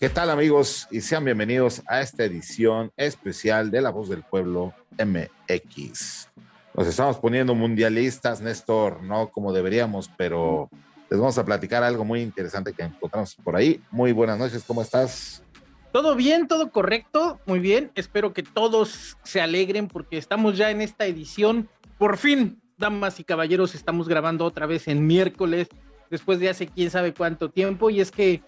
¿Qué tal amigos? Y sean bienvenidos a esta edición especial de La Voz del Pueblo MX. Nos estamos poniendo mundialistas, Néstor, no como deberíamos, pero les vamos a platicar algo muy interesante que encontramos por ahí. Muy buenas noches, ¿cómo estás? Todo bien, todo correcto, muy bien. Espero que todos se alegren porque estamos ya en esta edición. Por fin, damas y caballeros, estamos grabando otra vez en miércoles, después de hace quién sabe cuánto tiempo. Y es que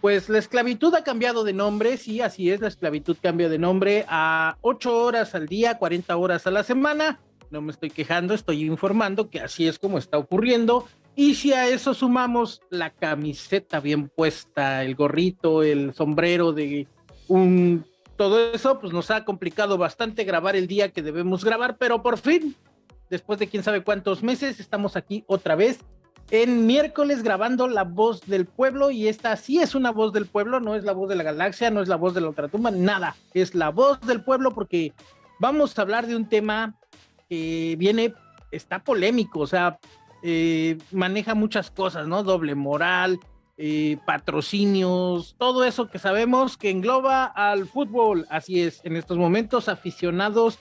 pues la esclavitud ha cambiado de nombre, sí, así es, la esclavitud cambia de nombre a 8 horas al día, 40 horas a la semana. No me estoy quejando, estoy informando que así es como está ocurriendo. Y si a eso sumamos la camiseta bien puesta, el gorrito, el sombrero de un... Todo eso, pues nos ha complicado bastante grabar el día que debemos grabar, pero por fin, después de quién sabe cuántos meses, estamos aquí otra vez en miércoles grabando La Voz del Pueblo y esta sí es una voz del pueblo, no es la voz de la galaxia, no es la voz de la ultratumba, nada, es la voz del pueblo porque vamos a hablar de un tema que viene, está polémico, o sea, eh, maneja muchas cosas, ¿no? Doble moral, eh, patrocinios, todo eso que sabemos que engloba al fútbol, así es, en estos momentos aficionados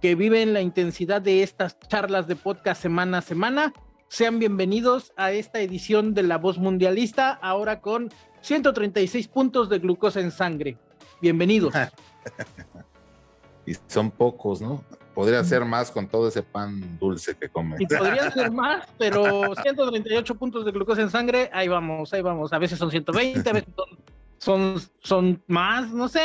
que viven la intensidad de estas charlas de podcast semana a semana sean bienvenidos a esta edición de La Voz Mundialista, ahora con 136 puntos de glucosa en sangre. Bienvenidos. y son pocos, ¿no? Podría ser más con todo ese pan dulce que comen. Y podría ser más, pero 138 puntos de glucosa en sangre, ahí vamos, ahí vamos. A veces son 120, a veces son, son, más, no sé,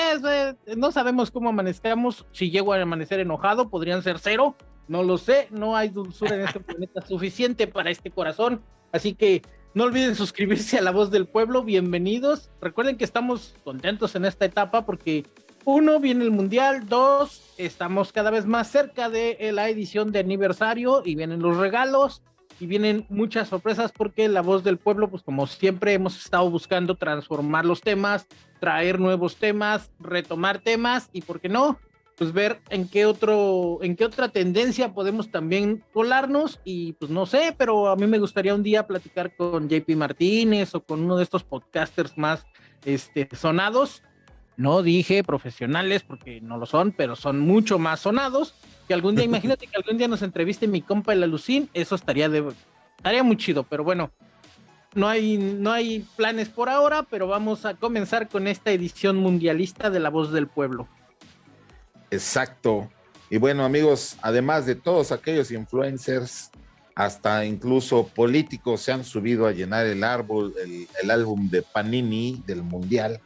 no sabemos cómo amanezcamos. Si llego a amanecer enojado, podrían ser cero, no lo sé, no hay dulzura en este planeta suficiente para este corazón. Así que no olviden suscribirse a La Voz del Pueblo. Bienvenidos. Recuerden que estamos contentos en esta etapa porque uno, viene el Mundial, dos, estamos cada vez más cerca de la edición de aniversario y vienen los regalos y vienen muchas sorpresas porque La Voz del Pueblo, pues como siempre hemos estado buscando transformar los temas, traer nuevos temas, retomar temas y, ¿por qué no? Pues ver en qué otro, en qué otra tendencia podemos también colarnos y pues no sé, pero a mí me gustaría un día platicar con JP Martínez o con uno de estos podcasters más este, sonados. No dije profesionales porque no lo son, pero son mucho más sonados. Que algún día, imagínate que algún día nos entreviste mi compa el Alucín, eso estaría de estaría muy chido, pero bueno, no hay, no hay planes por ahora, pero vamos a comenzar con esta edición mundialista de La Voz del Pueblo. Exacto. Y bueno, amigos, además de todos aquellos influencers, hasta incluso políticos se han subido a llenar el árbol, el, álbum de Panini del Mundial,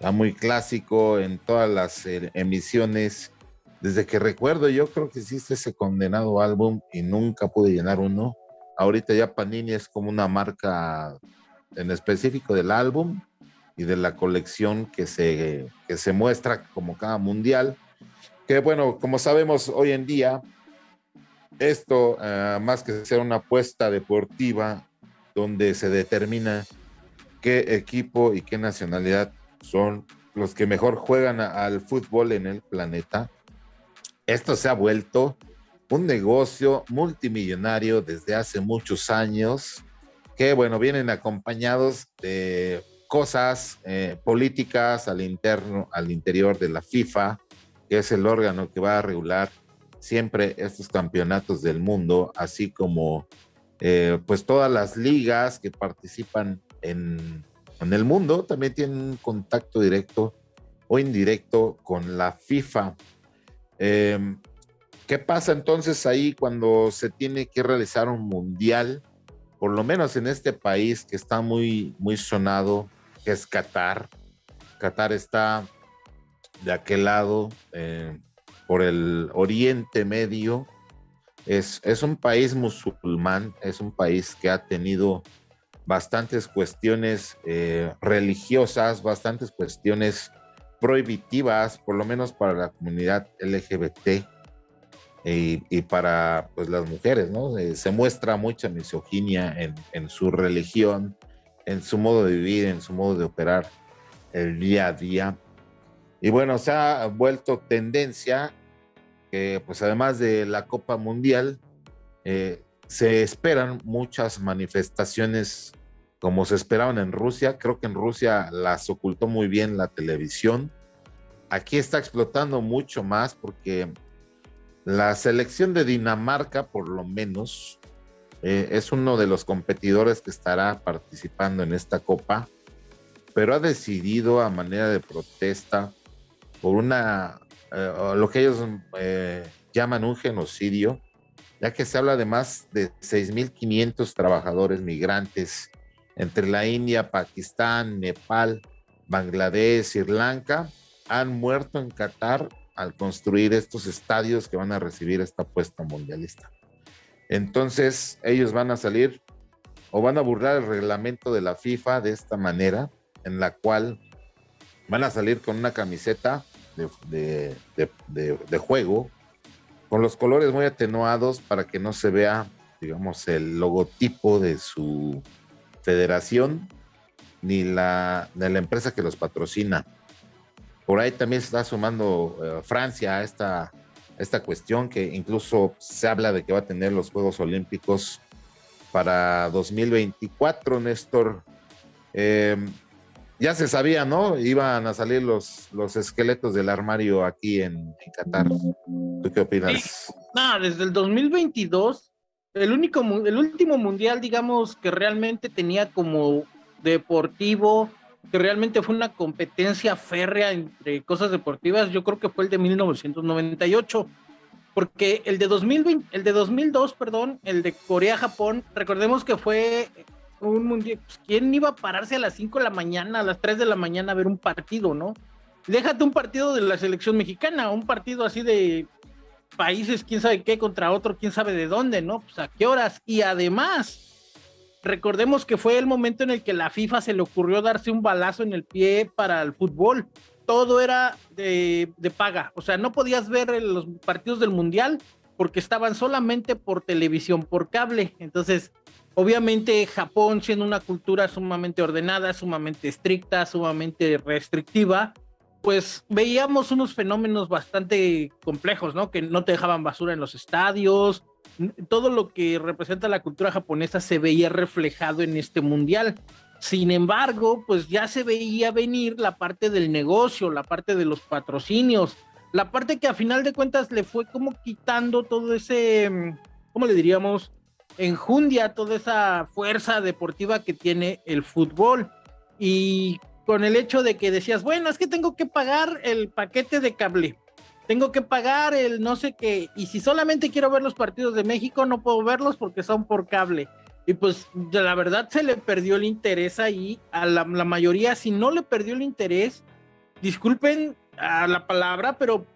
ya muy clásico en todas las eh, emisiones. Desde que recuerdo, yo creo que existe ese condenado álbum y nunca pude llenar uno. Ahorita ya Panini es como una marca en específico del álbum y de la colección que se, que se muestra como cada mundial que bueno, como sabemos hoy en día, esto eh, más que ser una apuesta deportiva donde se determina qué equipo y qué nacionalidad son los que mejor juegan al fútbol en el planeta, esto se ha vuelto un negocio multimillonario desde hace muchos años que, bueno, vienen acompañados de cosas eh, políticas al interno, al interior de la FIFA, que es el órgano que va a regular siempre estos campeonatos del mundo, así como eh, pues todas las ligas que participan en, el mundo también tienen un contacto directo o indirecto con la FIFA. Em, ¿Qué pasa entonces ahí cuando se tiene que realizar un mundial? Por lo menos en este país que está muy, muy sonado, que es Qatar. Qatar está de aquel lado, eh, por el Oriente Medio. Es, es un país musulmán, es un país que ha tenido bastantes cuestiones eh, religiosas, bastantes cuestiones prohibitivas, por lo menos para la comunidad LGBT y, para pues, las mujeres, ¿no? Eh, se muestra mucha misoginia en, en, su religión, en su modo de vivir, en su modo de operar el día a día. Y bueno, se ha vuelto tendencia que, pues además de la Copa Mundial, eh, se esperan muchas manifestaciones como se esperaban en Rusia. Creo que en Rusia las ocultó muy bien la televisión. Aquí está explotando mucho más porque la selección de Dinamarca, por lo menos, eh, es uno de los competidores que estará participando en esta copa, pero ha decidido a manera de protesta por una, eh, lo que ellos eh, llaman un genocidio, ya que se habla de más de 6.500 trabajadores migrantes entre la India, Pakistán, Nepal, Bangladesh, Sri Lanka, han muerto en Qatar al construir estos estadios que van a recibir esta apuesta mundialista. Entonces, ellos van a salir o van a burlar el reglamento de la FIFA de esta manera, en la cual van a salir con una camiseta de, de juego, con los colores muy atenuados para que no se vea, digamos, el logotipo de su federación ni la de la empresa que los patrocina. Por ahí también se está sumando eh, Francia a esta, esta cuestión que incluso se habla de que va a tener los Juegos Olímpicos para 2024, Néstor. Em, ya se sabía, ¿no? Iban a salir los, los esqueletos del armario aquí en, Qatar. ¿Tú qué opinas? No, desde el 2022 el único, el último mundial, digamos, que realmente tenía como deportivo, que realmente fue una competencia férrea entre cosas deportivas, yo creo que fue el de 1998, porque el de 2020, el de 2002, perdón, el de Corea-Japón, recordemos que fue un mundial, pues, ¿quién iba a pararse a las 5 de la mañana, a las 3 de la mañana a ver un partido, no? Déjate un partido de la selección mexicana, un partido así de países, quién sabe qué, contra otro, quién sabe de dónde, ¿no? Pues a qué horas. Y además, recordemos que fue el momento en el que la FIFA se le ocurrió darse un balazo en el pie para el fútbol. Todo era de, paga, o sea, no podías ver los partidos del Mundial porque estaban solamente por televisión, por cable. Entonces, obviamente Japón siendo una cultura sumamente ordenada, sumamente estricta, sumamente restrictiva, pues veíamos unos fenómenos bastante complejos, ¿no? Que no te dejaban basura en los estadios, todo lo que representa la cultura japonesa se veía reflejado en este mundial. Sin embargo, pues ya se veía venir la parte del negocio, la parte de los patrocinios, la parte que a final de cuentas le fue como quitando todo ese, ¿cómo le diríamos? Enjundia, toda esa fuerza deportiva que tiene el fútbol. Y con el hecho de que decías, bueno, es que tengo que pagar el paquete de cable, tengo que pagar el no sé qué, y si solamente quiero ver los partidos de México, no puedo verlos porque son por cable. Y pues la verdad se le perdió el interés ahí a la, mayoría, si no le perdió el interés, disculpen a la palabra, pero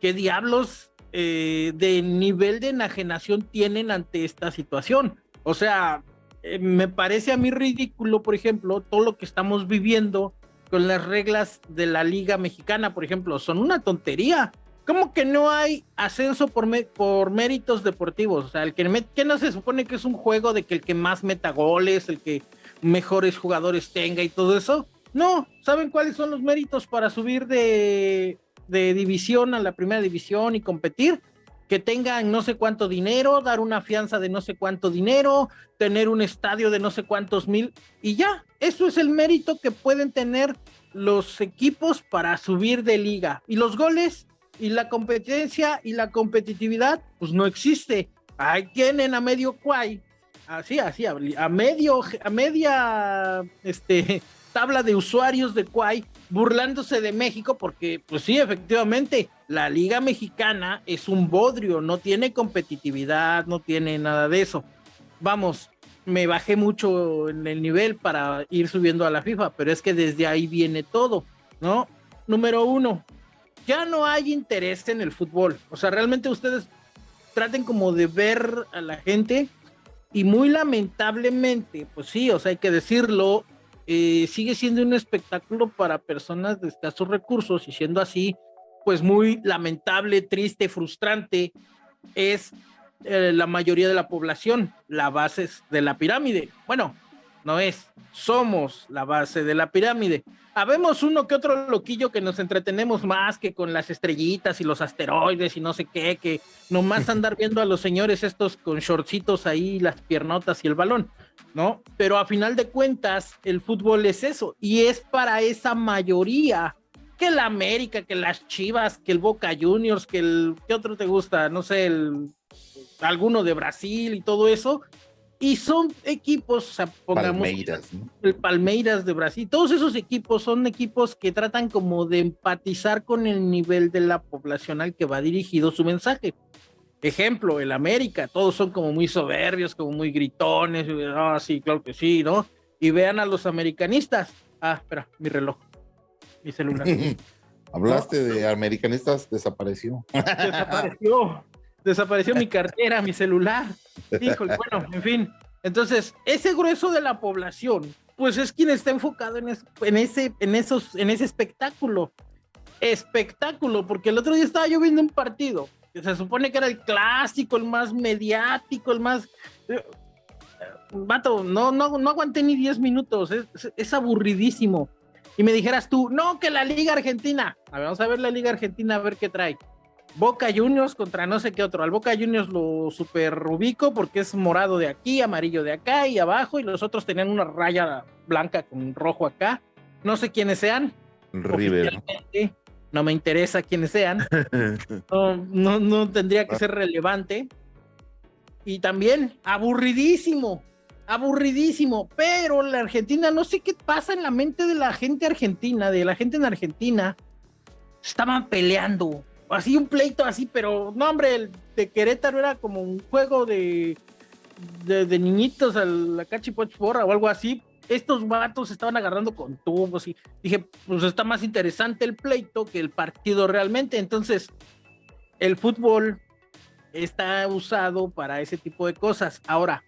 qué diablos eh, de nivel de enajenación tienen ante esta situación. O sea, eh, me parece a mí ridículo, por ejemplo, todo lo que estamos viviendo con las reglas de la Liga Mexicana, por ejemplo, son una tontería. ¿Cómo que no hay ascenso por, por méritos deportivos? O sea, el que, no se supone que es un juego de que el que más meta goles, el que mejores jugadores tenga y todo eso. No, ¿saben cuáles son los méritos para subir de, de división a la primera división y competir? que tengan no sé cuánto dinero, dar una fianza de no sé cuánto dinero, tener un estadio de no sé cuántos mil y ya, eso es el mérito que pueden tener los equipos para subir de liga. Y los goles y la competencia y la competitividad, pues no existe. Hay tienen a medio cuay, así, así, a medio, a media, este, tabla de usuarios de Quay burlándose de México porque, pues sí, efectivamente, la Liga Mexicana es un bodrio, no tiene competitividad, no tiene nada de eso. Vamos, me bajé mucho en el nivel para ir subiendo a la FIFA, pero es que desde ahí viene todo, ¿no? Número uno, ya no hay interés en el fútbol. O sea, realmente ustedes traten como de ver a la gente y muy lamentablemente, pues sí, o sea, hay que decirlo, eh, sigue siendo un espectáculo para personas de escasos recursos y siendo así, pues muy lamentable, triste, frustrante, es eh, la mayoría de la población, la base de la pirámide. Bueno, no es, somos la base de la pirámide. Habemos uno que otro loquillo que nos entretenemos más que con las estrellitas y los asteroides y no sé qué, que nomás andar viendo a los señores estos con shortcitos ahí, las piernotas y el balón, ¿no? Pero a final de cuentas, el fútbol es eso y es para esa mayoría que la América, que las Chivas, que el Boca Juniors, que el, ¿qué otro te gusta? No sé, el, alguno de Brasil y todo eso, y son equipos, o sea, pongamos Palmeiras, el Palmeiras de Brasil, todos esos equipos son equipos que tratan como de empatizar con el nivel de la población al que va dirigido su mensaje. Ejemplo, el América, todos son como muy soberbios, como muy gritones, ah, sí, claro que sí, ¿no? Y vean a los americanistas. Ah, espera, mi reloj, mi celular. Hablaste de americanistas, desapareció. Desapareció desapareció mi cartera, mi celular. Híjole, bueno, en fin. Entonces, ese grueso de la población, pues es quien está enfocado en, en, ese, en, esos, en ese espectáculo. Espectáculo, porque el otro día estaba yo viendo un partido que se supone que era el clásico, el más mediático, el más. Eh, vato, no, no, no aguanté ni 10 minutos, es, es, aburridísimo. Y me dijeras tú, no, que la Liga Argentina. A ver, vamos a ver la Liga Argentina, a ver qué trae. Boca Juniors contra no sé qué otro. Al Boca Juniors lo super ubico porque es morado de aquí, amarillo de acá y abajo, y los otros tenían una raya blanca con rojo acá. No sé quiénes sean. River. No me interesa quiénes sean. No, no, tendría que ser relevante. Y también aburridísimo, aburridísimo. Pero la Argentina, no sé qué pasa en la mente de la gente argentina, de la gente en Argentina. Estaban peleando, así un pleito así, pero no, hombre, el de Querétaro era como un juego de, de, niñitos a la cachipochporra o algo así. Estos vatos estaban agarrando con tubos y dije, pues está más interesante el pleito que el partido realmente. Entonces, el fútbol está usado para ese tipo de cosas. Ahora,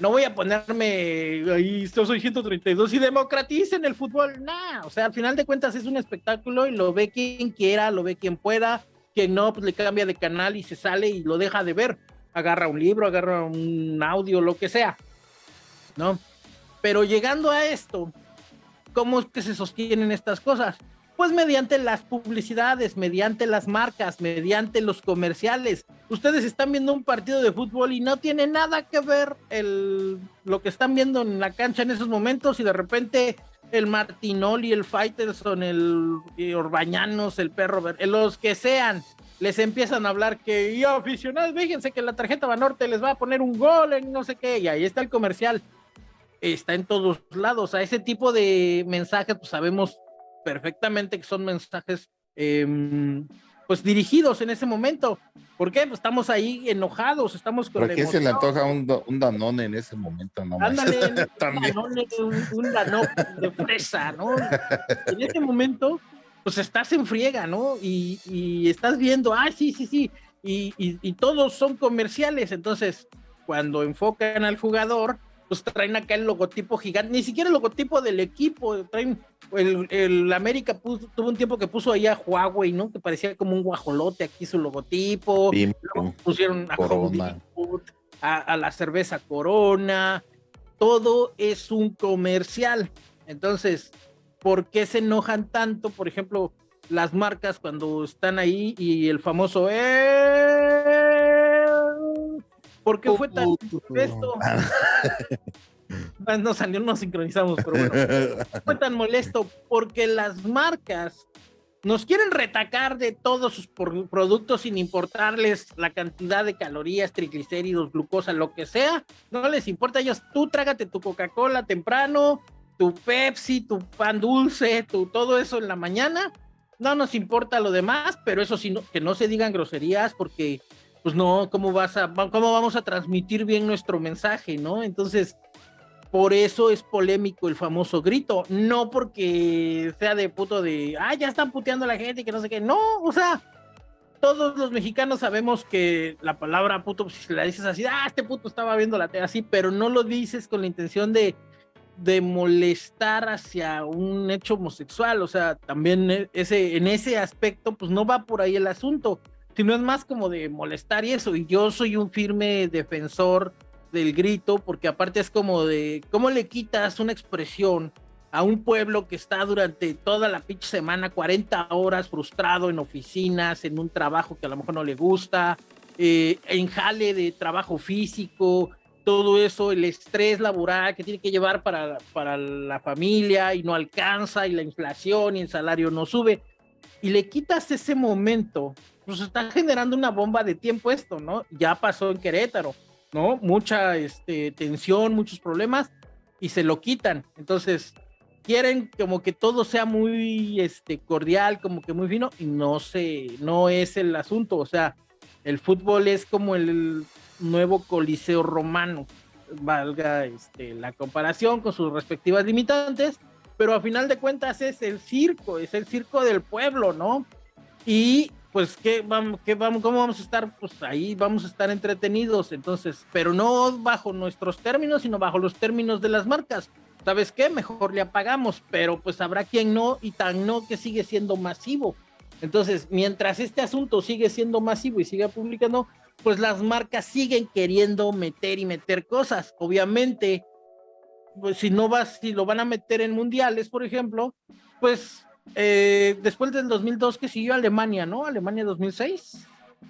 no voy a ponerme ahí, yo soy 132 y democraticen el fútbol, nada, o sea, al final de cuentas es un espectáculo y lo ve quien quiera, lo ve quien pueda, que no, pues le cambia de canal y se sale y lo deja de ver. Agarra un libro, agarra un audio, lo que sea, ¿no? Pero llegando a esto, ¿cómo es que se sostienen estas cosas? Pues mediante las publicidades, mediante las marcas, mediante los comerciales. Ustedes están viendo un partido de fútbol y no tiene nada que ver el, lo que están viendo en la cancha en esos momentos y de repente el Martinoli, el Faitelson, el Orbañanos, el Perro los que sean, les empiezan a hablar que, y aficionados, fíjense que la tarjeta Banorte les va a poner un gol en no sé qué, y ahí está el comercial. Está en todos lados. A ese tipo de mensajes, pues sabemos perfectamente que son mensajes em, pues dirigidos en ese momento. ¿Por qué? Pues estamos ahí enojados, estamos con. ¿Por qué se le antoja un, un Danone en ese momento? No Ándale, un Danone, un, Danone de fresa, ¿no? En ese momento, pues estás en friega, ¿no? Y, y estás viendo, ah, sí, sí, sí, y, y, y todos son comerciales, entonces cuando enfocan al jugador, pues traen acá el logotipo gigante, ni siquiera el logotipo del equipo, traen el, América tuvo un tiempo que puso ahí a Huawei, ¿no? Que parecía como un guajolote aquí su logotipo, pusieron a, a, la cerveza Corona, todo es un comercial. Entonces, ¿por qué se enojan tanto, por ejemplo, las marcas cuando están ahí y el famoso eh, ¿Por qué fue tan molesto? no salió, no sincronizamos, pero bueno. Fue tan molesto porque las marcas nos quieren retacar de todos sus productos sin importarles la cantidad de calorías, triglicéridos, glucosa, lo que sea. No les importa a ellos. Tú trágate tu Coca-Cola temprano, tu Pepsi, tu pan dulce, tu todo eso en la mañana. No nos importa lo demás, pero eso sí, que no se digan groserías porque pues no, ¿cómo vas a, cómo vamos a transmitir bien nuestro mensaje, no? Entonces, por eso es polémico el famoso grito, no porque sea de puto de, ah, ya están puteando a la gente y que no sé qué, no, o sea, todos los mexicanos sabemos que la palabra puto, pues, si la dices así, ah, este puto estaba viendo la tele así, pero no lo dices con la intención de, de molestar hacia un hecho homosexual, o sea, también e, ese, en ese aspecto, pues no va por ahí el asunto sino es más como de molestar y eso. Y yo soy un firme defensor del grito, porque aparte es como de, ¿cómo le quitas una expresión a un pueblo que está durante toda la pinche semana, 40 horas frustrado en oficinas, en un trabajo que a lo mejor no le gusta, eh, en jale de trabajo físico, todo eso, el estrés laboral que tiene que llevar para, para la familia y no alcanza y la inflación y el salario no sube, y le quitas ese momento, pues está generando una bomba de tiempo esto, ¿no? Ya pasó en Querétaro, ¿no? Mucha este, tensión, muchos problemas y se lo quitan. Entonces, quieren como que todo sea muy este, cordial, como que muy fino, y no sé, no es el asunto. O sea, el fútbol es como el nuevo coliseo romano, valga este, la comparación con sus respectivas limitantes, pero a final de cuentas es el circo, es el circo del pueblo, ¿no? Y pues, ¿qué vamos, qué vamos, ¿cómo vamos a estar? Pues ahí vamos a estar entretenidos, entonces, pero no bajo nuestros términos, sino bajo los términos de las marcas. ¿sabes qué? Mejor le apagamos, pero pues habrá quien no y tan no que sigue siendo masivo. Entonces, mientras este asunto sigue siendo masivo y sigue publicando, pues las marcas siguen queriendo meter y meter cosas. Obviamente, pues si no vas, si lo van a meter en mundiales, por ejemplo, pues eh, después del 2002 que siguió Alemania, ¿no? Alemania 2006.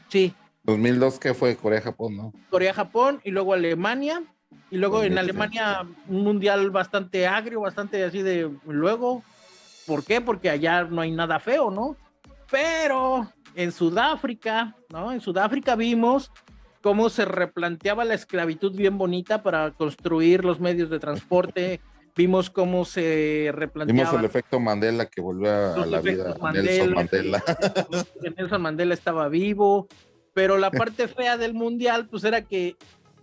Sí. 2002 que fue Corea-Japón, ¿no? Corea-Japón y luego Alemania y luego en Alemania un mundial bastante agrio, bastante así de luego. ¿Por qué? Porque allá no hay nada feo, ¿no? Pero en Sudáfrica, ¿no? En Sudáfrica vimos cómo se replanteaba la esclavitud bien bonita para construir los medios de transporte. Vimos cómo se replanteaba. Vimos el efecto Mandela que volvió a, la vida. Nelson Mandela. Nelson Mandela estaba vivo, pero la parte fea del mundial, pues era que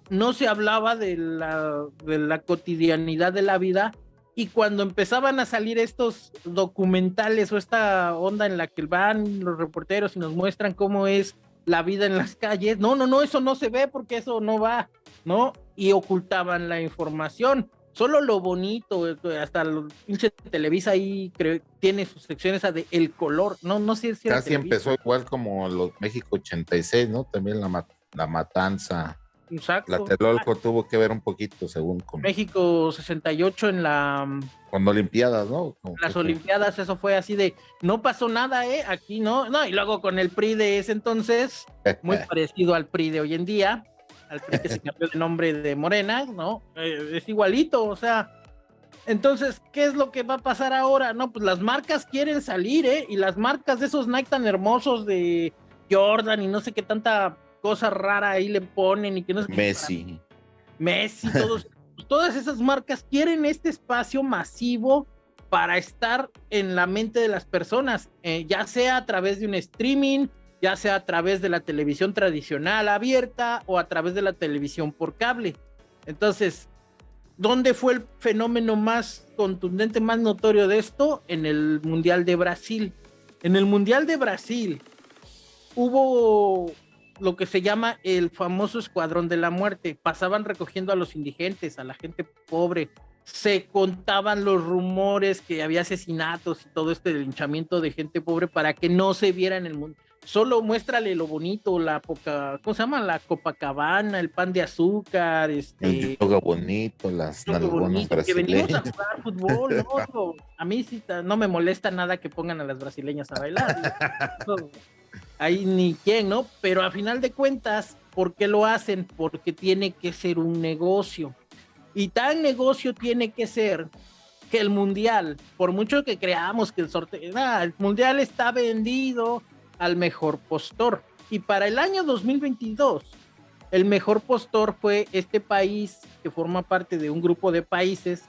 no se hablaba de la, de la cotidianidad de la vida y cuando empezaban a salir estos documentales o esta onda en la que van los reporteros y nos muestran cómo es la vida en las calles, no, no, no, eso no se ve porque eso no va, ¿no? Y ocultaban la información. Solo lo bonito, hasta el pinche Televisa ahí tiene sus secciones de el color, no, no sé si Casi empezó igual como los México 86, ¿no? También la, la matanza Exacto. La Telolco tuvo que ver un poquito, según. Con... México 68 en la. Con Olimpiadas, ¿no? las Olimpiadas, eso fue así de. No pasó nada, ¿eh? Aquí no. No, y luego con el PRI de ese entonces, muy parecido al PRI de hoy en día, al PRI que se cambió de nombre de Morena, ¿no? Eh, es igualito, o sea. Entonces, ¿qué es lo que va a pasar ahora? No, pues las marcas quieren salir, ¿eh? Y las marcas de esos Nike tan hermosos de Jordan y no sé qué tanta cosa rara ahí le ponen y que no es Messi. Messi, todos, todas esas marcas quieren este espacio masivo para estar en la mente de las personas, eh, ya sea a través de un streaming, ya sea a través de la televisión tradicional abierta o a través de la televisión por cable. Entonces, ¿dónde fue el fenómeno más contundente, más notorio de esto? En el Mundial de Brasil. En el Mundial de Brasil hubo lo que se llama el famoso escuadrón de la muerte. Pasaban recogiendo a los indigentes, a la gente pobre. Se contaban los rumores que había asesinatos y todo este linchamiento de gente pobre para que no se viera en el mundo. Solo muéstrale lo bonito, la poca, ¿cómo se llama? La Copacabana, el pan de azúcar, este. El yoga bonito, las bonito, que venimos a jugar fútbol, ¿no? A mí sí no me molesta nada que pongan a las brasileñas a bailar. ahí ni quién, ¿no? Pero a final de cuentas, ¿por qué lo hacen? Porque tiene que ser un negocio. Y tan negocio tiene que ser que el mundial, por mucho que creamos que el sorteo, el mundial está vendido al mejor postor. Y para el año 2022, el mejor postor fue este país que forma parte de un grupo de países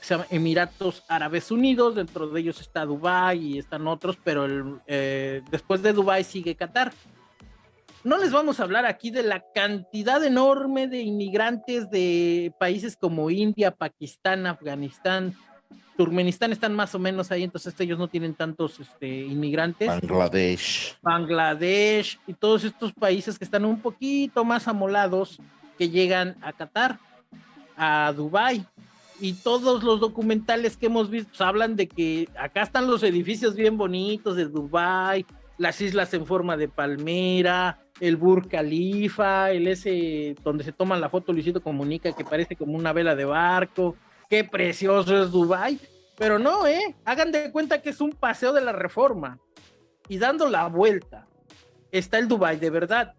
se llama Emiratos Árabes Unidos, dentro de ellos está Dubái y están otros, pero eh, después de Dubái sigue Qatar. No les vamos a hablar aquí de la cantidad enorme de inmigrantes de países como India, Pakistán, Afganistán, Turkmenistán están más o menos ahí, entonces ellos no tienen tantos este, inmigrantes. Bangladesh. Bangladesh y todos estos países que están un poquito más amolados que llegan a Qatar, a Dubái y todos los documentales que hemos visto pues, hablan de que acá están los edificios bien bonitos de Dubai las islas en forma de palmera, el Burj Khalifa, el ese donde se toma la foto Luisito Comunica que parece como una vela de barco. Qué precioso es Dubai. Pero no, ¿eh? Hagan de cuenta que es un paseo de la reforma. Y dando la vuelta está el Dubai de verdad.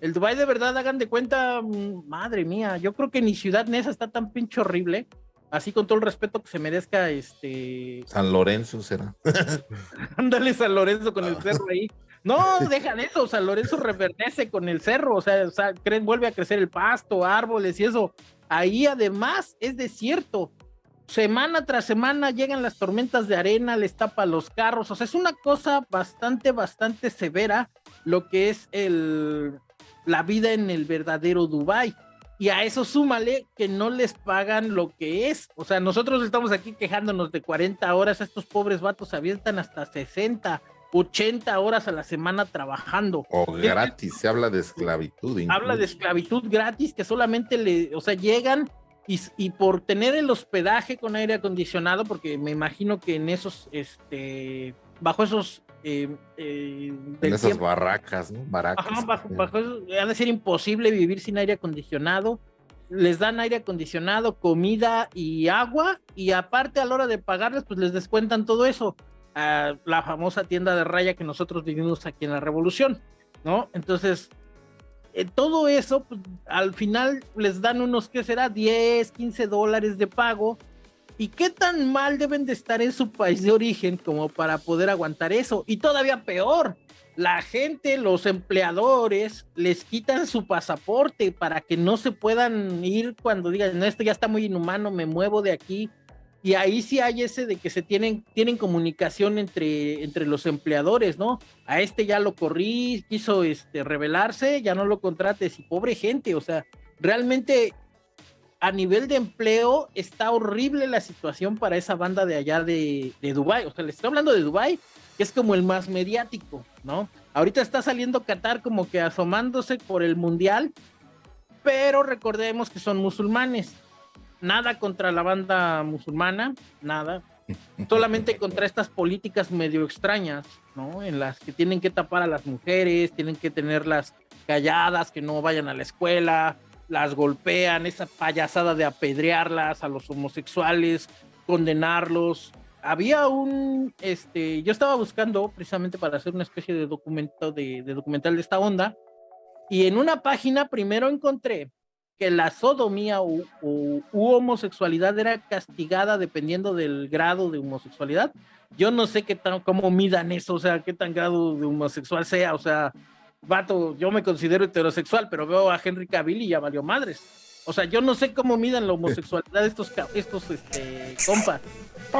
El Dubai de verdad, hagan de cuenta, mm, madre mía, yo creo que ni Ciudad Neza está tan pinche horrible. Así con todo el respeto que se merezca este. San Lorenzo será. Ándale San Lorenzo con el cerro ahí. No, deja de eso, San Lorenzo reverdece con el cerro, o sea, o sea, vuelve a crecer el pasto, árboles y eso. Ahí además es desierto. Semana tras semana llegan las tormentas de arena, les tapa los carros, o sea, es una cosa bastante, bastante severa lo que es el, la vida en el verdadero Dubai. Y a eso súmale que no les pagan lo que es. O sea, nosotros estamos aquí quejándonos de 40 horas, estos pobres vatos avientan hasta 60, 80 horas a la semana trabajando. O gratis, se habla de esclavitud. Habla de esclavitud gratis que solamente le, o sea, llegan y, y, por tener el hospedaje con aire acondicionado, porque me imagino que en esos, este, bajo esos eh, eh, en esas barracas, ¿no? Baracas. bajo, bajo eso, ha de ser imposible vivir sin aire acondicionado. Les dan aire acondicionado, comida y agua, y aparte a la hora de pagarles, pues les descuentan todo eso. A la famosa tienda de raya que nosotros vivimos aquí en la Revolución, ¿no? Entonces, eh, todo eso, pues, al final les dan unos, ¿qué será? 10, 15 dólares de pago ¿Y qué tan mal deben de estar en su país de origen como para poder aguantar eso? Y todavía peor, la gente, los empleadores, les quitan su pasaporte para que no se puedan ir cuando digan, no, esto ya está muy inhumano, me muevo de aquí. Y ahí sí hay ese de que se tienen, tienen comunicación entre, entre los empleadores, ¿no? A este ya lo corrí, quiso este, rebelarse, ya no lo contrates. Y pobre gente, o sea, realmente a nivel de empleo está horrible la situación para esa banda de allá de, de Dubai. O sea, les estoy hablando de Dubai, que es como el más mediático, ¿no? Ahorita está saliendo Qatar como que asomándose por el mundial, pero recordemos que son musulmanes. Nada contra la banda musulmana, nada. Solamente contra estas políticas medio extrañas, ¿no? En las que tienen que tapar a las mujeres, tienen que tenerlas calladas, que no vayan a la escuela, las golpean, esa payasada de apedrearlas a los homosexuales, condenarlos. Había un, este, yo estaba buscando precisamente para hacer una especie de documento, de, documental de esta onda, y en una página primero encontré que la sodomía u, homosexualidad era castigada dependiendo del grado de homosexualidad. Yo no sé qué tan, cómo midan eso, o sea, qué tan grado de homosexual sea, o sea, vato, yo me considero heterosexual, pero veo a Henry Cavill y ya valió madres. O sea, yo no sé cómo midan la homosexualidad de estos, estos este, compas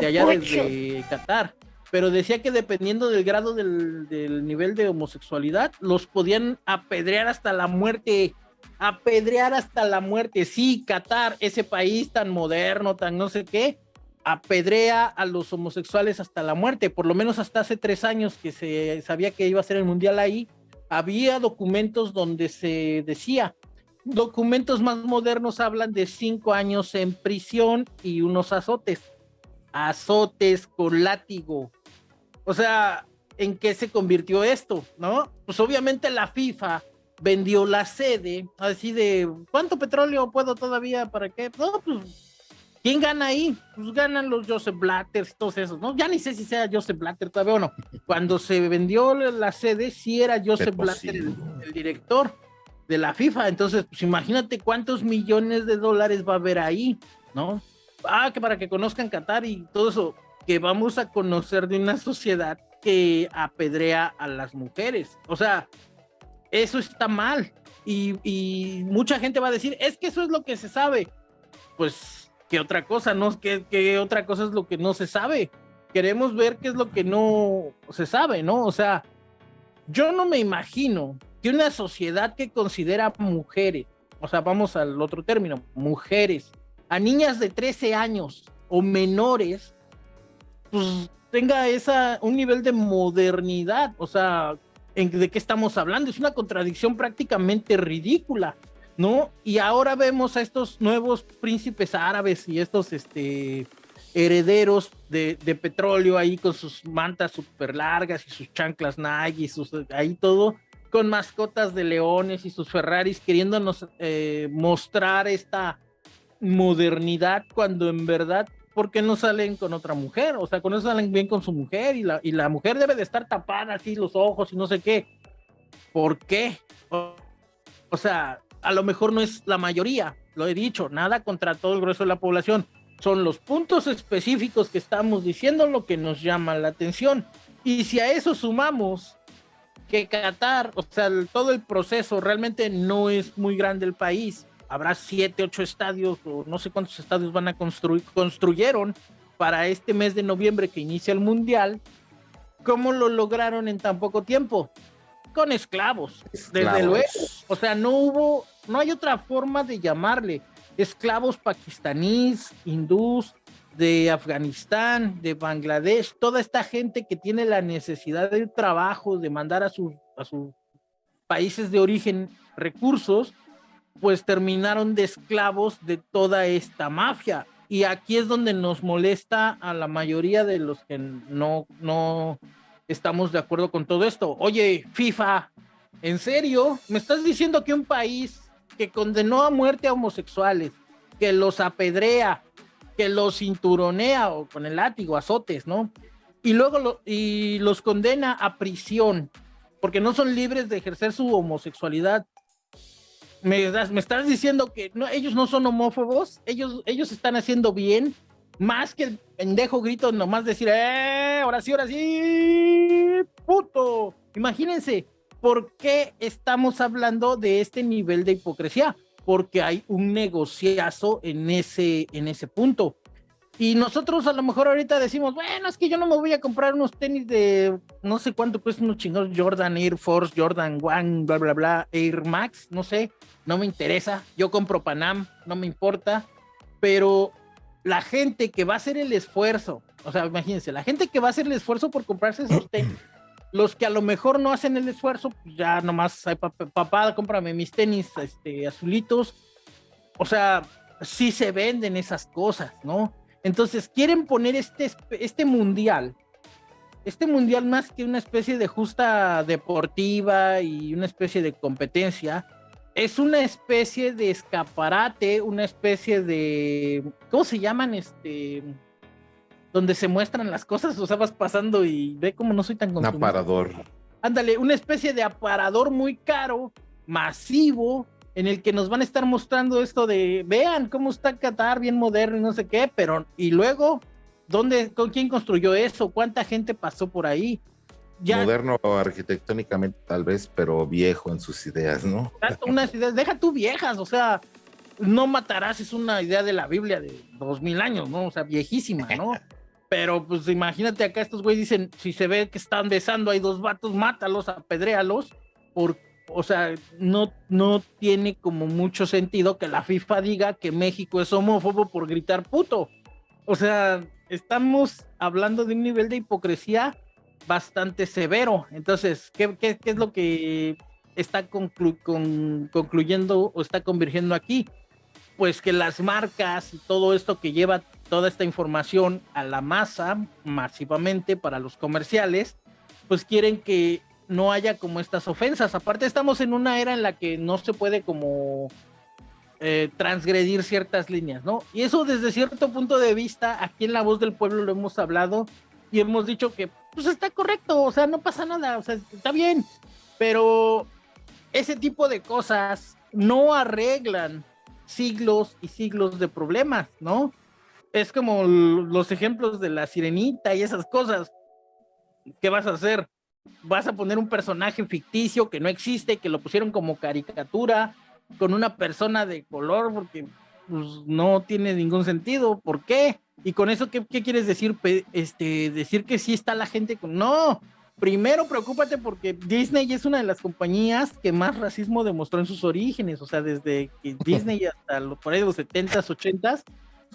de allá desde Qatar. Pero decía que dependiendo del grado del, del nivel de homosexualidad, los podían apedrear hasta la muerte. Apedrear hasta la muerte. Sí, Qatar, ese país tan moderno, tan no sé qué, apedrea a los homosexuales hasta la muerte. Por lo menos hasta hace tres años que se sabía que iba a ser el mundial ahí había documentos donde se decía, documentos más modernos hablan de cinco años en prisión y unos azotes, azotes con látigo. O sea, ¿en qué se convirtió esto? ¿No? Pues obviamente la FIFA vendió la sede, así de, ¿cuánto petróleo puedo todavía? ¿Para qué? No, pues ¿Quién gana ahí? Pues ganan los Joseph Blatter, todos esos, ¿no? Ya ni sé si sea Joseph Blatter todavía o no. Cuando se vendió la sede, sí era Joseph Blatter el, director de la FIFA. Entonces, pues imagínate cuántos millones de dólares va a haber ahí, ¿no? Ah, que para que conozcan Qatar y todo eso, que vamos a conocer de una sociedad que apedrea a las mujeres. O sea, eso está mal. Y, mucha gente va a decir, es que eso es lo que se sabe. Pues ¿Qué otra cosa, ¿no? ¿Qué, otra cosa es lo que no se sabe? Queremos ver qué es lo que no se sabe, ¿no? O sea, yo no me imagino que una sociedad que considera mujeres, o sea, vamos al otro término, mujeres, a niñas de 13 años o menores, pues tenga esa, un nivel de modernidad, o sea, ¿de qué estamos hablando? Es una contradicción prácticamente ridícula. ¿no? Y ahora vemos a estos nuevos príncipes árabes y estos, este, herederos de, petróleo ahí con sus mantas súper largas y sus chanclas Nike y sus, ahí todo, con mascotas de leones y sus Ferraris queriéndonos eh, mostrar esta modernidad cuando en verdad, ¿por qué no salen con otra mujer? O sea, con eso salen bien con su mujer y la, y la mujer debe de estar tapada así los ojos y no sé qué. ¿Por qué? o sea, a lo mejor no es la mayoría, lo he dicho, nada contra todo el grueso de la población, son los puntos específicos que estamos diciendo lo que nos llama la atención. Y si a eso sumamos que Qatar, o sea, todo el proceso realmente no es muy grande el país, habrá siete, ocho estadios o no sé cuántos estadios van a construir, construyeron para este mes de noviembre que inicia el mundial, ¿cómo lo lograron en tan poco tiempo? Con esclavos, esclavos. desde luego. O sea, no hubo, no hay otra forma de llamarle esclavos pakistaníes, hindús, de Afganistán, de Bangladesh, toda esta gente que tiene la necesidad del trabajo, de mandar a, sus, a sus países de origen recursos, pues terminaron de esclavos de toda esta mafia. Y aquí es donde nos molesta a la mayoría de los que no, no estamos de acuerdo con todo esto. Oye, FIFA, ¿en serio? ¿Me estás diciendo que un país que condenó a muerte a homosexuales, que los apedrea, que los cinturonea o con el látigo, azotes, ¿no? Y luego y los condena a prisión, porque no son libres de ejercer su homosexualidad. Me, me estás diciendo que no, ellos no son homófobos, ellos, ellos están haciendo bien, más que el pendejo grito nomás decir, ¡eh! Ahora sí, ahora sí, puto. Imagínense, ¿por qué estamos hablando de este nivel de hipocresía? Porque hay un negociazo en ese, en ese punto. Y nosotros a lo mejor ahorita decimos, bueno, es que yo no me voy a comprar unos tenis de no sé cuánto cuesta unos chingados Jordan Air Force, Jordan One, bla, bla, bla, Air Max, no sé, no me interesa. Yo compro Panam, no me importa. Pero la gente que va a hacer el esfuerzo, o sea, imagínense, la gente que va a hacer el esfuerzo por comprarse esos tenis, los que a lo mejor no hacen el esfuerzo, pues ya nomás, papá, cómprame mis tenis este, azulitos. O sea, sí se venden esas cosas, ¿no? Entonces quieren poner este, este mundial, este mundial más que una especie de justa deportiva y una especie de competencia, es una especie de escaparate, una especie de, ¿cómo se llaman? Este, donde se muestran las cosas, o sea, vas pasando y ve cómo no soy tan Un aparador. Ándale, una especie de aparador muy caro, masivo, en el que nos van a estar mostrando esto de, vean cómo está Qatar, bien moderno y no sé qué, pero, y luego, ¿dónde, con quién construyó eso? ¿Cuánta gente pasó por ahí? Moderno arquitectónicamente tal vez, pero viejo en sus ideas, ¿no? Unas ideas, deja tú viejas, o sea, no matarás es una idea de la Biblia de dos mil años, ¿no? O sea, viejísima, ¿no? Pero pues imagínate acá estos güeyes dicen, si se ve que están besando, hay dos vatos, mátalos, apedréalos, por, o sea, no, no tiene como mucho sentido que la FIFA diga que México es homófobo por gritar puto. O sea, estamos hablando de un nivel de hipocresía bastante severo. Entonces, ¿qué, es lo que está concluyendo o está convirtiendo aquí? Pues que las marcas y todo esto que lleva toda esta información a la masa masivamente para los comerciales, pues quieren que no haya como estas ofensas. Aparte estamos en una era en la que no se puede como eh, transgredir ciertas líneas, ¿no? Y eso desde cierto punto de vista, aquí en La Voz del Pueblo lo hemos hablado y hemos dicho que pues está correcto, o sea, no pasa nada, o sea, está bien, pero ese tipo de cosas no arreglan siglos y siglos de problemas, ¿no? es como los ejemplos de la sirenita y esas cosas. ¿Qué vas a hacer? Vas a poner un personaje ficticio que no existe, que lo pusieron como caricatura, con una persona de color, porque pues, no tiene ningún sentido. ¿Por qué? Y con eso, ¿qué, qué quieres decir? Este, decir que sí está la gente con. No, primero preocúpate porque Disney es una de las compañías que más racismo demostró en sus orígenes, o sea, desde que Disney hasta por ahí los 70s, 80s,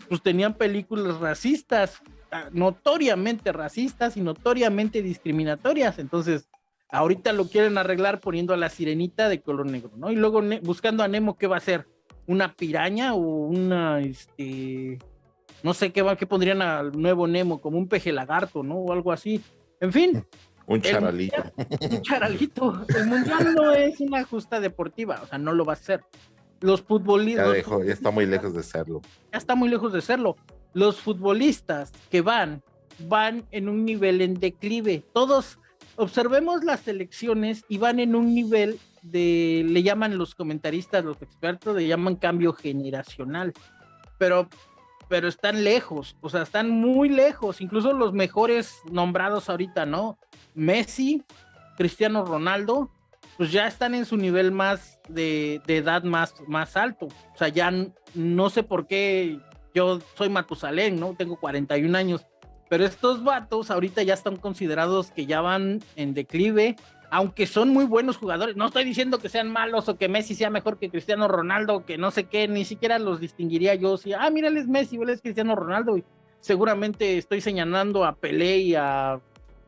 pues tenían películas racistas, notoriamente racistas y notoriamente discriminatorias. Entonces, ahorita lo quieren arreglar poniendo a la sirenita de color negro, ¿no? Y luego buscando a Nemo, ¿qué va a ser? ¿Una piraña o una, este, no sé qué, qué pondrían al nuevo Nemo, como un peje lagarto, ¿no? O algo así. En fin. Un charalito. un charalito. El mundial no es una justa deportiva, o sea, no lo va a ser. Los futbolistas. Ya, ya está muy lejos de serlo. Ya está muy lejos de serlo. Los futbolistas que van, van en un nivel en declive. Todos observemos las elecciones y van en un nivel de, le llaman los comentaristas, los expertos, le llaman cambio generacional. Pero pero están lejos, o sea, están muy lejos, incluso los mejores nombrados ahorita, ¿no? Messi, Cristiano Ronaldo, pues ya están en su nivel más de, edad más, más alto. O sea, ya no sé por qué yo soy Matusalén, ¿no? Tengo 41 años, pero estos vatos ahorita ya están considerados que ya van en declive, aunque son muy buenos jugadores. No estoy diciendo que sean malos o que Messi sea mejor que Cristiano Ronaldo, que no sé qué, ni siquiera los distinguiría yo. Si, ah, mira, él es Messi, él es Cristiano Ronaldo, y seguramente estoy señalando a Pelé y a,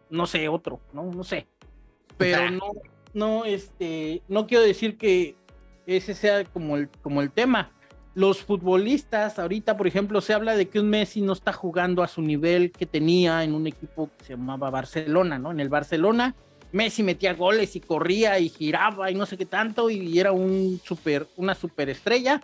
no sé, otro, ¿no? No sé. Pero no, no, este, no quiero decir que ese sea como el, como el tema los futbolistas, ahorita por ejemplo se habla de que un Messi no está jugando a su nivel que tenía en un equipo que se llamaba Barcelona, ¿no? En el Barcelona Messi metía goles y corría y giraba y no sé qué tanto y era un super, una superestrella.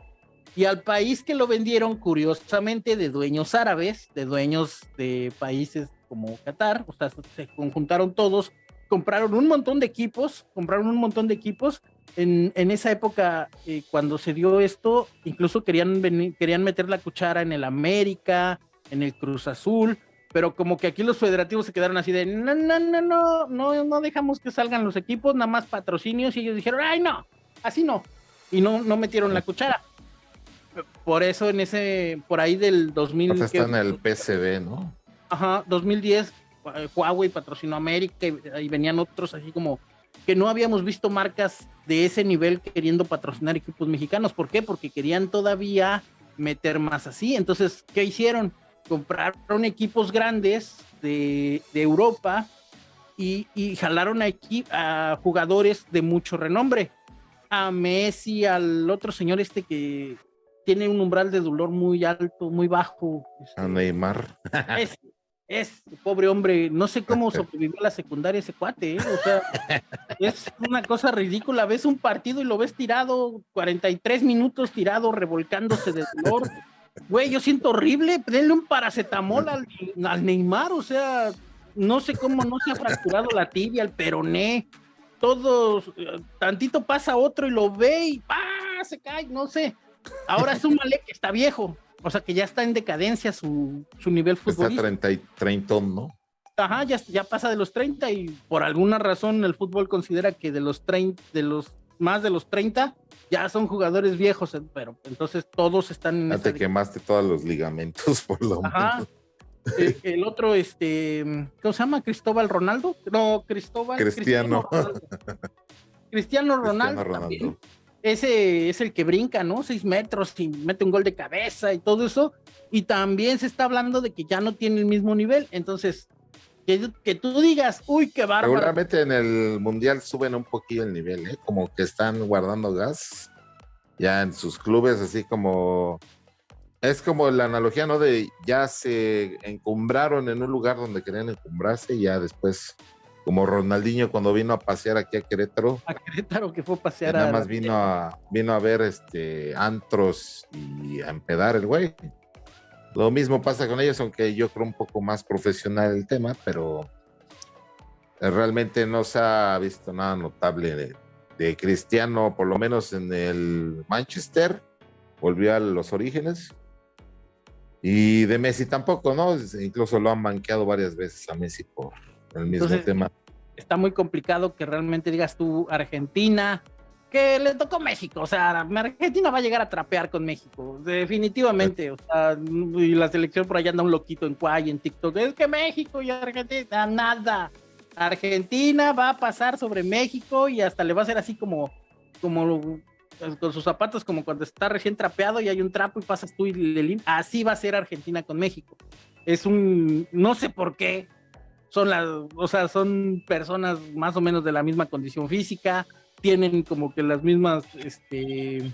Y al país que lo vendieron, curiosamente, de dueños árabes, de dueños de países como Qatar, o sea, se conjuntaron todos, compraron un montón de equipos, compraron un montón de equipos en, esa época, eh, cuando se dio esto, incluso querían, querían meter la cuchara en el América, en el Cruz Azul, pero como que aquí los federativos se quedaron así de, no, no, no, no, no, no dejamos que salgan los equipos, nada más patrocinios, y ellos dijeron, ay, no, así no, y no, no metieron la cuchara. Por eso en ese, por ahí del 2000... Pues está en el PCB, ¿no? Ajá, 2010, eh, Huawei patrocinó América y venían otros así como que no habíamos visto marcas de ese nivel queriendo patrocinar equipos mexicanos. ¿Por qué? Porque querían todavía meter más así. Entonces, ¿qué hicieron? Compraron equipos grandes de, Europa y, jalaron a, a jugadores de mucho renombre. A Messi, al otro señor este que tiene un umbral de dolor muy alto, muy bajo. a Neymar. Es, pobre hombre, no sé cómo sobrevivió la secundaria ese cuate, ¿eh? o sea, es una cosa ridícula, ves un partido y lo ves tirado, 43 minutos tirado, revolcándose de dolor, güey, yo siento horrible, denle un paracetamol al, Neymar, o sea, no sé cómo no se ha fracturado la tibia, el peroné, todos, tantito pasa otro y lo ve y ¡pah! se cae, no sé, ahora es un malé que está viejo, o sea que ya está en decadencia su, su nivel futbolístico. Está 30, 30, ¿no? Ajá, ya, ya pasa de los 30 y por alguna razón el fútbol considera que de los 30, de los más de los 30 ya son jugadores viejos, eh, pero entonces todos están en. te quemaste todos los ligamentos por lo menos. El, otro, este, ¿cómo se llama? Cristóbal Ronaldo. No, Cristóbal. Cristiano. Cristiano Ronaldo. Cristiano Ronaldo ese es el que brinca, ¿no? Seis metros y mete un gol de cabeza y todo eso. Y también se está hablando de que ya no tiene el mismo nivel. Entonces, que, tú digas, uy, qué bárbaro. Seguramente en el Mundial suben un poquillo el nivel, ¿eh? Como que están guardando gas ya en sus clubes, así como... Es como la analogía, ¿no? De ya se encumbraron en un lugar donde querían encumbrarse y ya después como Ronaldinho cuando vino a pasear aquí a Querétaro. A Querétaro que fue a pasear. Nada más vino a, vino a ver este antros y a empedar el güey. Lo mismo pasa con ellos, aunque yo creo un poco más profesional el tema, pero realmente no se ha visto nada notable de, Cristiano, por lo menos en el Manchester, volvió a los orígenes. Y de Messi tampoco, ¿no? Incluso lo han banqueado varias veces a Messi por el mismo tema. Está muy complicado que realmente digas tú Argentina, que le tocó México, o sea, Argentina va a llegar a trapear con México, definitivamente, o sea, y la selección por allá anda un loquito en Cuay, en TikTok, es que México y Argentina, nada, Argentina va a pasar sobre México y hasta le va a hacer así como, como con sus zapatos, como cuando está recién trapeado y hay un trapo y pasas tú y le así va a ser Argentina con México. Es un, no sé por qué, son las, o sea, son personas más o menos de la misma condición física, tienen como que las mismas, este,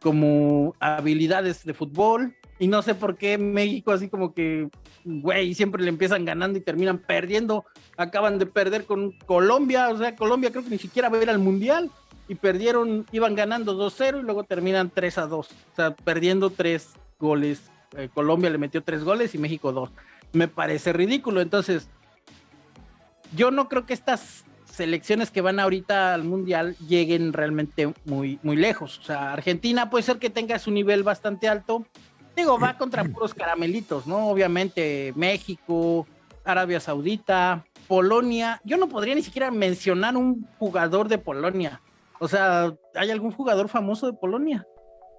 como habilidades de fútbol, y no sé por qué México así como que, güey, siempre le empiezan ganando y terminan perdiendo. Acaban de perder con Colombia, o sea, Colombia creo que ni siquiera va a ir al Mundial y perdieron, iban ganando 2-0 y luego terminan 3-2. O sea, perdiendo tres goles. Eh, Colombia le metió tres goles y México dos. Me parece ridículo. Entonces, yo no creo que estas selecciones que van ahorita al mundial lleguen realmente muy, muy lejos. O sea, Argentina puede ser que tenga su nivel bastante alto. Digo, va contra puros caramelitos, ¿no? Obviamente México, Arabia Saudita, Polonia. Yo no podría ni siquiera mencionar un jugador de Polonia. O sea, ¿hay algún jugador famoso de Polonia?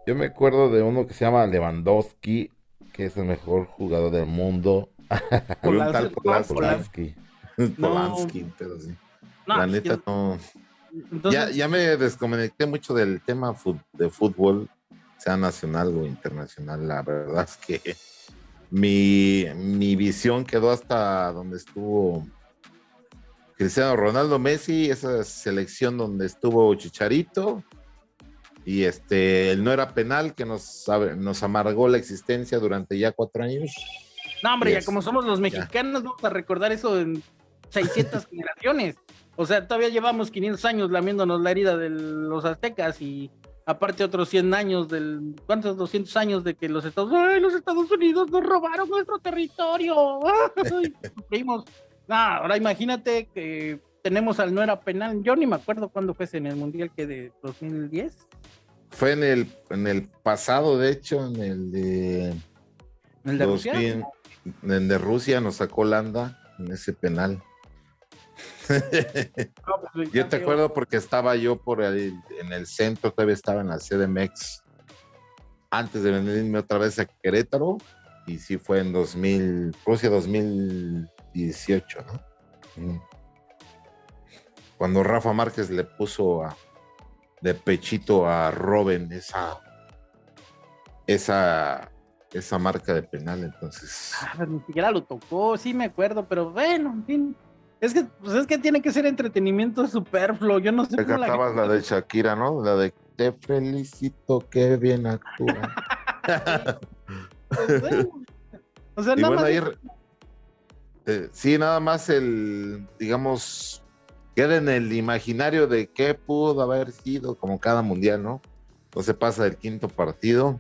Yo me acuerdo de uno que se llama Lewandowski, que es el mejor jugador del mundo. Polanski. Polanski, pero sí. la neta no. ya, ya me desconecté mucho del tema de fútbol, sea nacional o internacional. La verdad es que mi, mi visión quedó hasta donde estuvo Cristiano Ronaldo Messi, esa selección donde estuvo Chicharito. Y este, él no era penal que nos, nos amargó la existencia durante ya cuatro años. No, hombre, ya como somos los mexicanos, vamos a recordar eso en 600 generaciones. O sea, todavía llevamos 500 años lamiéndonos la herida de los aztecas y aparte otros 100 años del, ¿cuántos? 200 años de que los Estados, ¡ay, los Estados Unidos nos robaron nuestro territorio! ahora imagínate que tenemos al no era penal, yo ni me acuerdo cuándo fue en el Mundial que de 2010. Fue en el, en el pasado, de hecho, en el de... ¿El de Rusia? En el de Rusia nos sacó Holanda en ese penal. Pues, yo te acuerdo porque estaba yo por ahí en el centro, todavía estaba en la CDMX antes de venirme otra vez a Querétaro y sí fue en 2000, Rusia 2018, ¿no? Cuando Rafa Márquez le puso a, de pechito a Robin esa esa esa marca de penal, entonces. Ah, ni siquiera lo tocó, sí me acuerdo, pero bueno, en fin. Es que, pues es que tiene que ser entretenimiento superfluo. Yo no sé cómo la, la de Shakira, ¿no? La de te felicito, qué bien actúa. Pues o sea, nada más. Eh, sí, nada más el, digamos, queda en el imaginario de qué pudo haber sido, como cada mundial, ¿no? No se pasa el quinto partido.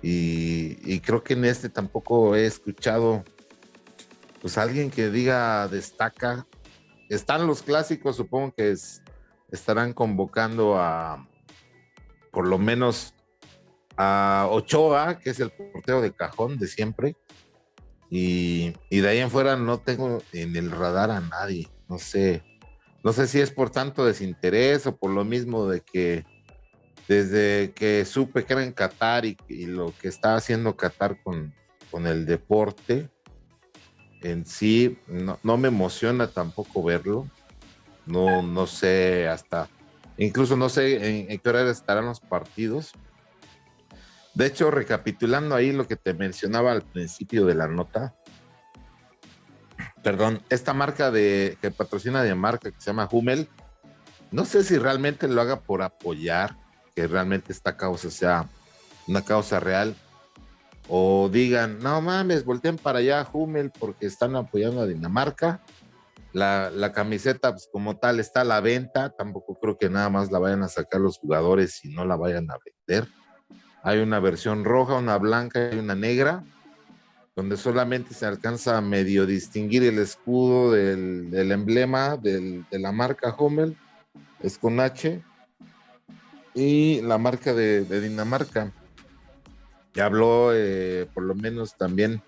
Y, y creo que en este tampoco he escuchado pues alguien que diga destaca. Están los clásicos, supongo que estarán convocando a por lo menos a Ochoa, que es el portero de cajón de siempre. Y, de ahí en fuera no tengo en el radar a nadie. No sé. No sé si es por tanto desinterés o por lo mismo de que desde que supe que era en Qatar y, lo que está haciendo Qatar con, con el deporte, en sí no, me emociona tampoco verlo. No, no sé hasta, incluso no sé en, qué hora estarán los partidos. De hecho, recapitulando ahí lo que te mencionaba al principio de la nota, perdón, esta marca de que patrocina de marca que se llama Hummel, no sé si realmente lo haga por apoyar que realmente esta causa sea una causa real o digan, no mames, volteen para allá Hummel porque están apoyando a Dinamarca. La, la, camiseta, pues como tal, está a la venta. Tampoco creo que nada más la vayan a sacar los jugadores y no la vayan a vender. Hay una versión roja, una blanca y una negra, donde solamente se alcanza a medio distinguir el escudo del, emblema del, de la marca Hummel, es con H, y la marca de Dinamarca habló, eh, por lo menos también,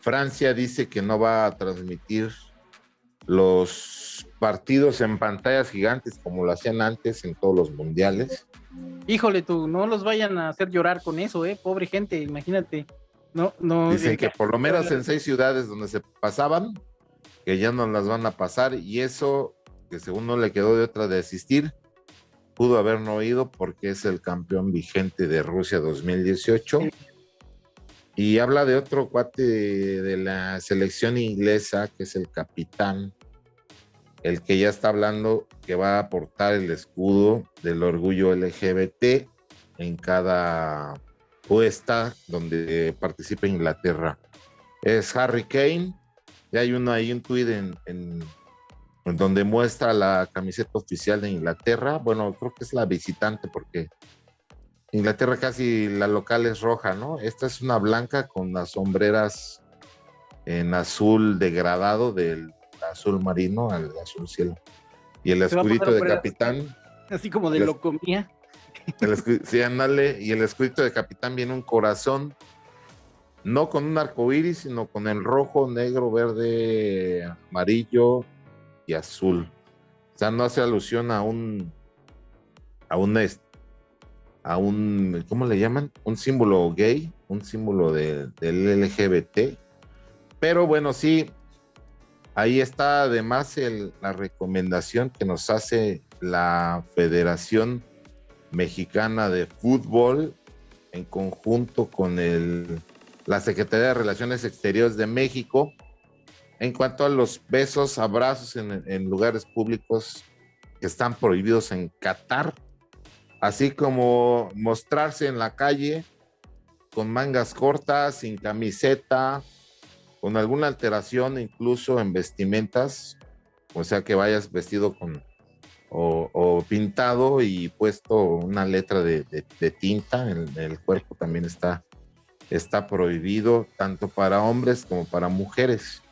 Francia dice que no va a transmitir los partidos en pantallas gigantes como lo hacían antes en todos los mundiales. Híjole, tú, no los vayan a hacer llorar con eso, eh, pobre gente, imagínate. No, no. Dicen que por lo menos en seis ciudades donde se pasaban, que ya no las van a pasar, y eso, que según no le quedó de otra de asistir, pudo haber no oído porque es el campeón vigente de Rusia 2018. Y habla de otro cuate de la selección inglesa, que es el capitán, el que ya está hablando que va a aportar el escudo del orgullo LGBT en cada o esta donde participa Inglaterra. Es Harry Kane. Y hay uno ahí un tweet en, en, donde muestra la camiseta oficial de Inglaterra. Bueno, creo que es la visitante porque Inglaterra casi la local es roja, ¿no? Esta es una blanca con las sombreras en azul degradado del azul marino al azul cielo. Y el escudito de capitán. Así como de locomía. sí, andale. Y el escudito de capitán viene un corazón, no con un arco iris, sino con el rojo, negro, verde, amarillo y azul. O sea, no hace alusión a un, a un, a un, ¿cómo le llaman? Un símbolo gay, un símbolo del LGBT. Pero bueno, sí, ahí está además la recomendación que nos hace la Federación Mexicana de Fútbol en conjunto con el, la Secretaría de Relaciones Exteriores de México en cuanto a los besos, abrazos en, lugares públicos que están prohibidos en Qatar, así como mostrarse en la calle con mangas cortas, sin camiseta, con alguna alteración incluso en vestimentas, o sea que vayas vestido con o, pintado y puesto una letra de, tinta en, el cuerpo también está, está prohibido tanto para hombres como para mujeres.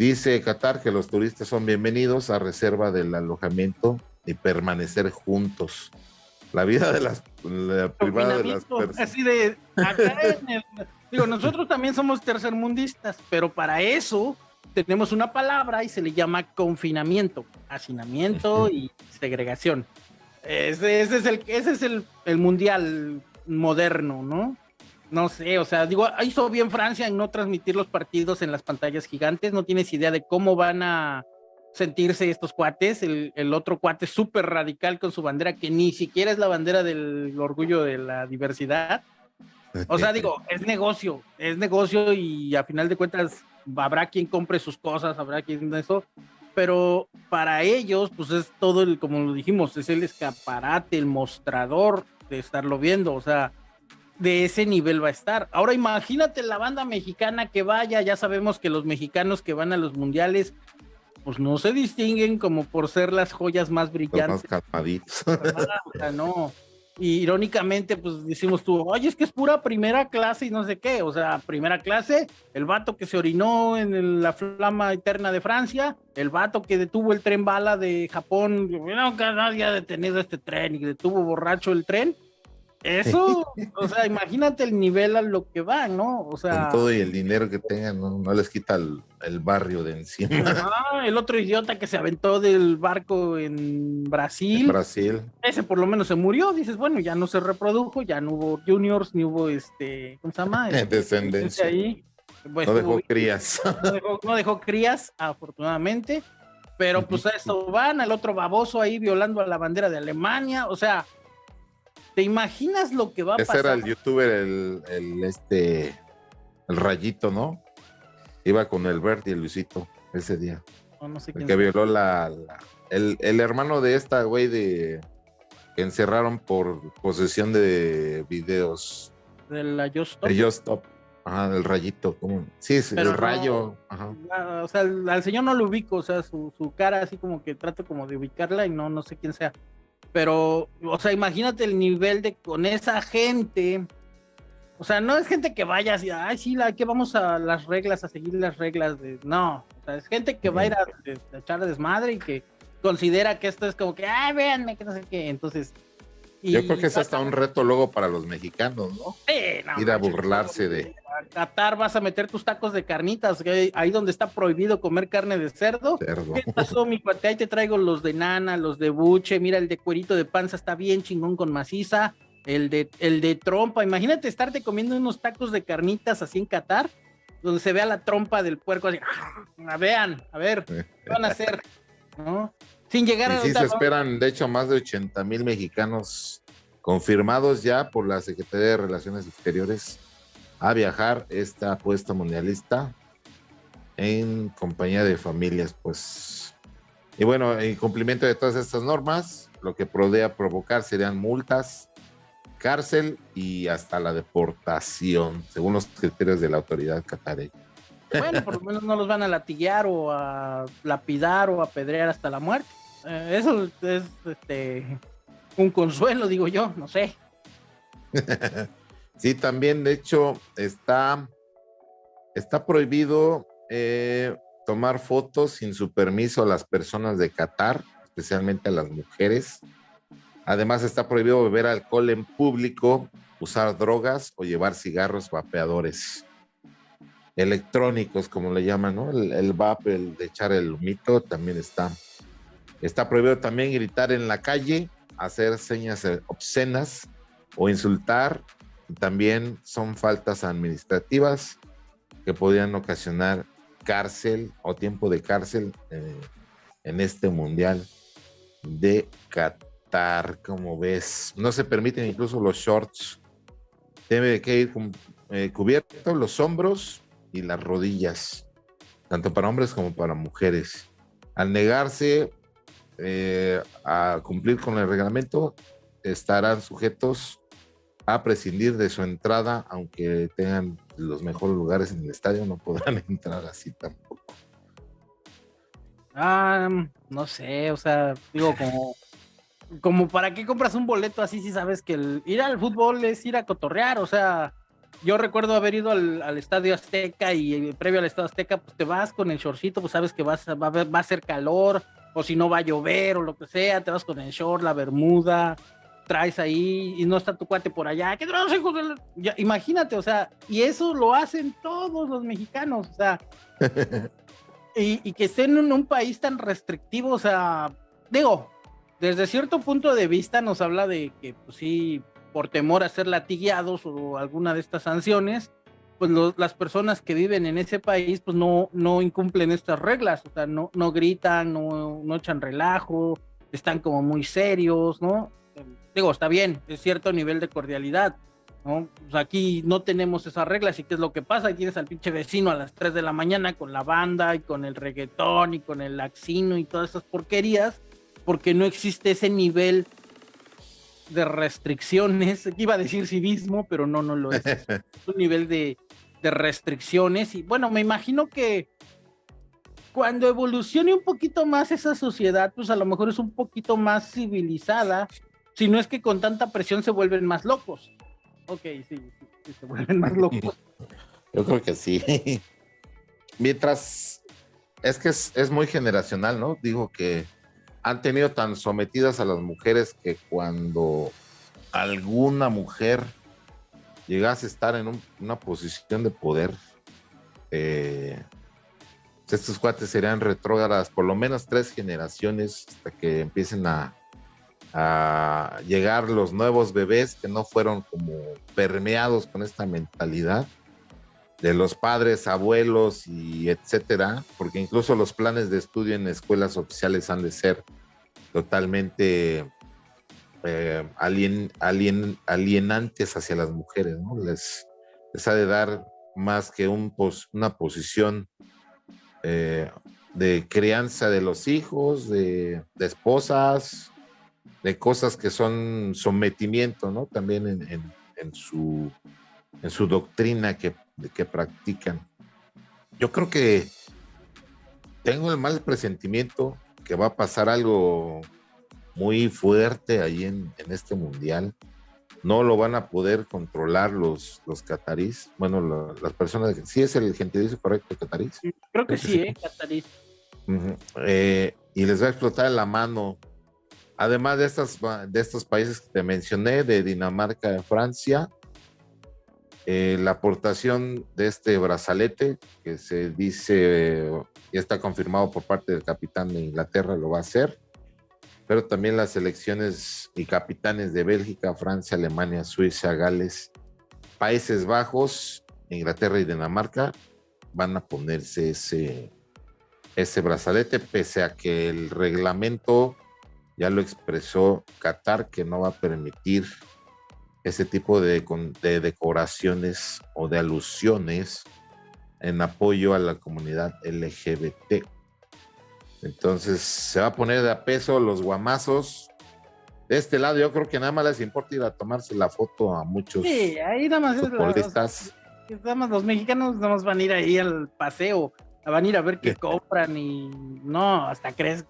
Dice Qatar que los turistas son bienvenidos a reserva del alojamiento y permanecer juntos. La vida de las privada de las personas. Así de digo, nosotros también somos tercermundistas, pero para eso tenemos una palabra y se le llama confinamiento, hacinamiento y segregación. Ese, es, el, ese es el, el, mundial moderno, ¿no? No sé, o sea, digo, hizo bien Francia en no transmitir los partidos en las pantallas gigantes, no tienes idea de cómo van a sentirse estos cuates, el, el otro cuate súper radical con su bandera, que ni siquiera es la bandera del orgullo de la diversidad. O sea, digo, es negocio, es negocio y a final de cuentas habrá quien compre sus cosas, habrá quien eso, pero para ellos, pues es todo el, como lo dijimos, es el escaparate, el mostrador de estarlo viendo, o sea, de ese nivel va a estar. Ahora imagínate la banda mexicana que vaya, ya sabemos que los mexicanos que van a los mundiales, pues no se distinguen como por ser las joyas más brillantes. Los más calmaditos. Sea, no y irónicamente, pues decimos tú, oye, es que es pura primera clase y no sé qué. O sea, primera clase, el vato que se orinó en la flama eterna de Francia, el vato que detuvo el tren bala de Japón, que nadie ha detenido este tren y detuvo borracho el tren. Eso, o sea, imagínate el nivel a lo que va, ¿no? O sea. Con todo y el dinero que tengan, no, les quita el, barrio de encima. Ah, el otro idiota que se aventó del barco en Brasil. Brasil. Ese por lo menos se murió. Dices, bueno, ya no se reprodujo, ya no hubo juniors, ni hubo este, ¿cómo se llama? Descendencia. Ahí. Pues, no dejó crías. No dejó, crías, afortunadamente. Pero pues a eso van, el otro baboso ahí violando a la bandera de Alemania. O sea, ¿Te imaginas lo que va a pasar? Ese era el youtuber, el, este, el rayito, ¿no? Iba con el Bert y el Luisito ese día. No, sé quién que violó la, el, hermano de esta güey de que encerraron por posesión de videos. De la Just De Just Stop. Ajá, del rayito, como, sí, es el rayo. Ajá. o sea, al, señor no lo ubico, o sea, su, su, cara así como que trato como de ubicarla y no, no sé quién sea. Pero, o sea, imagínate el nivel de con esa gente. O sea, no es gente que vaya así, ay, sí, la, que vamos a las reglas, a seguir las reglas de. No, o sea, es gente que va a ir a, echar desmadre y que considera que esto es como que, ay, véanme, que no sé qué. Entonces. Yo creo que es hasta un reto luego para los mexicanos, ¿no? Sí, no ir a burlarse de. Qatar vas a meter tus tacos de carnitas, ahí donde está prohibido comer carne de cerdo. ¿Qué pasó, mi cuate? Ahí te traigo los de nana, los de buche, mira el de cuerito de panza está bien chingón con maciza, el de, el de trompa, imagínate estarte comiendo unos tacos de carnitas así en Qatar, donde se vea la trompa del puerco así, ah, vean, a ver, ¿qué van a hacer? Sin llegar a... Sí, se esperan, de hecho, más de 80 mil mexicanos confirmados ya por la Secretaría de Relaciones Exteriores a viajar esta apuesta mundialista en compañía de familias, pues. Y bueno, en cumplimiento de todas estas normas, lo que podría provocar serían multas cárcel y hasta la deportación, según los criterios de la autoridad catarí. Bueno, por lo menos no los van a latiguear o a lapidar o a apedrear hasta la muerte. Eh, eso es este, un consuelo, digo yo, no sé. sí, también, de hecho, está, está prohibido eh, tomar fotos sin su permiso a las personas de Qatar, especialmente a las mujeres. Además, está prohibido beber alcohol en público, usar drogas o llevar cigarros vapeadores electrónicos, como le llaman, ¿no? El, el vape, el de echar el humito, también está. Está prohibido también gritar en la calle, hacer señas obscenas o insultar. También son faltas administrativas que podrían ocasionar cárcel o tiempo de cárcel eh, en este mundial de Qatar, como ves. No se permiten incluso los shorts. Debe que ir eh, los hombros y las rodillas, tanto para hombres como para mujeres. Al negarse eh, a cumplir con el reglamento, estarán sujetos a prescindir de su entrada, aunque tengan los mejores lugares en el estadio, no podrán entrar así tampoco. Ah, no sé, o sea, digo, como, como para qué compras un boleto así si sabes que el, ir al fútbol es ir a cotorrear, o sea, yo recuerdo haber ido al, Estadio Azteca y eh, previo al Estadio Azteca, pues te vas con el shortcito, pues sabes que vas, va, va a ser calor, o si no va a llover o lo que sea, te vas con el short, la bermuda, traes ahí y no está tu cuate por allá. ¿Qué imagínate, o sea, y eso lo hacen todos los mexicanos, o sea, y, que estén en un país tan restrictivo, o sea, digo, desde cierto punto de vista nos habla de que, pues sí, por temor a ser latigueados o alguna de estas sanciones, pues las personas que viven en ese país pues no, no incumplen estas reglas, o sea, no, no gritan, no, no echan relajo, están como muy serios, ¿no? Digo, está bien, es cierto nivel de cordialidad, ¿no? Pues aquí no tenemos esas reglas y qué es lo que pasa, tienes al pinche vecino a las 3 de la mañana con la banda y con el reggaetón y con el laxino y todas esas porquerías, porque no existe ese nivel de restricciones, iba a decir civismo, pero no, no lo es. es un nivel de, de restricciones y bueno, me imagino que cuando evolucione un poquito más esa sociedad, pues a lo mejor es un poquito más civilizada, si no es que con tanta presión se vuelven más locos. Ok, sí, sí, se vuelven más locos. Yo creo que sí. Mientras, es que es, es, muy generacional, ¿no? Digo que han tenido tan sometidas a las mujeres que cuando alguna mujer llegase a estar en una posición de poder, eh, estos cuates serían retrógradas por lo menos tres generaciones hasta que empiecen a, a llegar los nuevos bebés que no fueron como permeados con esta mentalidad de los padres, abuelos y etcétera, porque incluso los planes de estudio en escuelas oficiales han de ser totalmente eh, alien, alien, alienantes hacia las mujeres, ¿no? Les, les ha de dar más que un una posición eh, de crianza de los hijos, de, esposas, de cosas que son sometimiento, ¿no? También en, su, en su doctrina que, que practican. Yo creo que tengo el mal presentimiento que va a pasar algo muy fuerte ahí en, este mundial. No lo van a poder controlar los, los catarís. Bueno, las personas. ¿Sí es el gentilicio correcto, catarís? Creo que, sí, ¿eh? Catarís. Eh, y les va a explotar la mano. Además de, estas, de estos países que te mencioné, de Dinamarca, de Francia, eh, la aportación de este brazalete, que se dice, ya está confirmado por parte del capitán de Inglaterra, lo va a hacer pero también las selecciones y capitanes de Bélgica, Francia, Alemania, Suiza, Gales, Países Bajos, Inglaterra y Dinamarca van a ponerse ese, ese brazalete, pese a que el reglamento ya lo expresó Qatar, que no va a permitir ese tipo de, de decoraciones o de alusiones en apoyo a la comunidad LGBT. Entonces se va a poner de a peso los guamazos. De este lado yo creo que nada más les importa ir a tomarse la foto a muchos sí, ahí nada más futbolistas. nada más los mexicanos nada más van a ir ahí al paseo, van a ir a ver qué compran y no, hasta crees,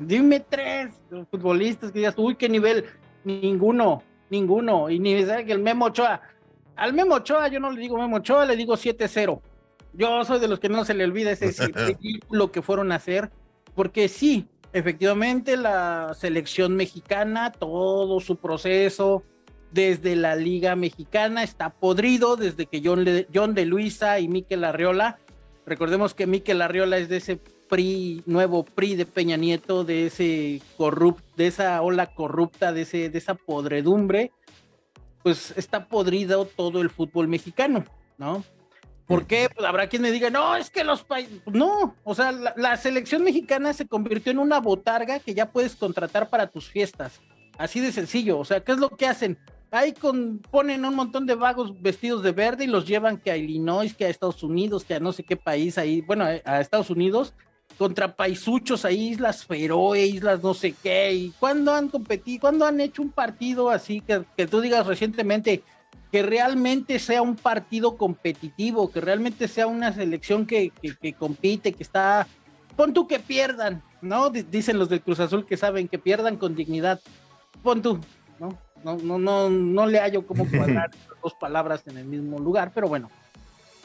dime tres futbolistas que digas, uy, qué nivel, ninguno, ninguno, y ni que el Memo Ochoa, al Memo Ochoa yo no le digo Memo Ochoa, le digo 7-0. Yo soy de los que no se le olvida ese ridículo que fueron a hacer, porque sí, efectivamente la selección mexicana, todo su proceso desde la Liga Mexicana está podrido, desde que John, John de Luisa y Miquel Arriola, recordemos que Miquel Arriola es de ese PRI, nuevo PRI de Peña Nieto, de ese corrupt, de esa ola corrupta, de, ese, de esa podredumbre, pues está podrido todo el fútbol mexicano, ¿no? ¿Por qué? Pues habrá quien me diga, no, es que los países, no, o sea, la, selección mexicana se convirtió en una botarga que ya puedes contratar para tus fiestas. Así de sencillo, o sea, ¿qué es lo que hacen? Ahí con, ponen un montón de vagos vestidos de verde y los llevan que a Illinois, que a Estados Unidos, que a no sé qué país ahí, bueno, a Estados Unidos, contra paisuchos ahí, Islas Feroe, Islas no sé qué, y cuándo han competido, cuándo han hecho un partido así que, que tú digas recientemente, que realmente sea un partido competitivo, que realmente sea una selección que, compite, que está, pon tú que pierdan, ¿no? dicen los del Cruz Azul que saben que pierdan con dignidad, pon tú, ¿no? No, no, no, no le hallo cómo cuadrar dos palabras en el mismo lugar, pero bueno.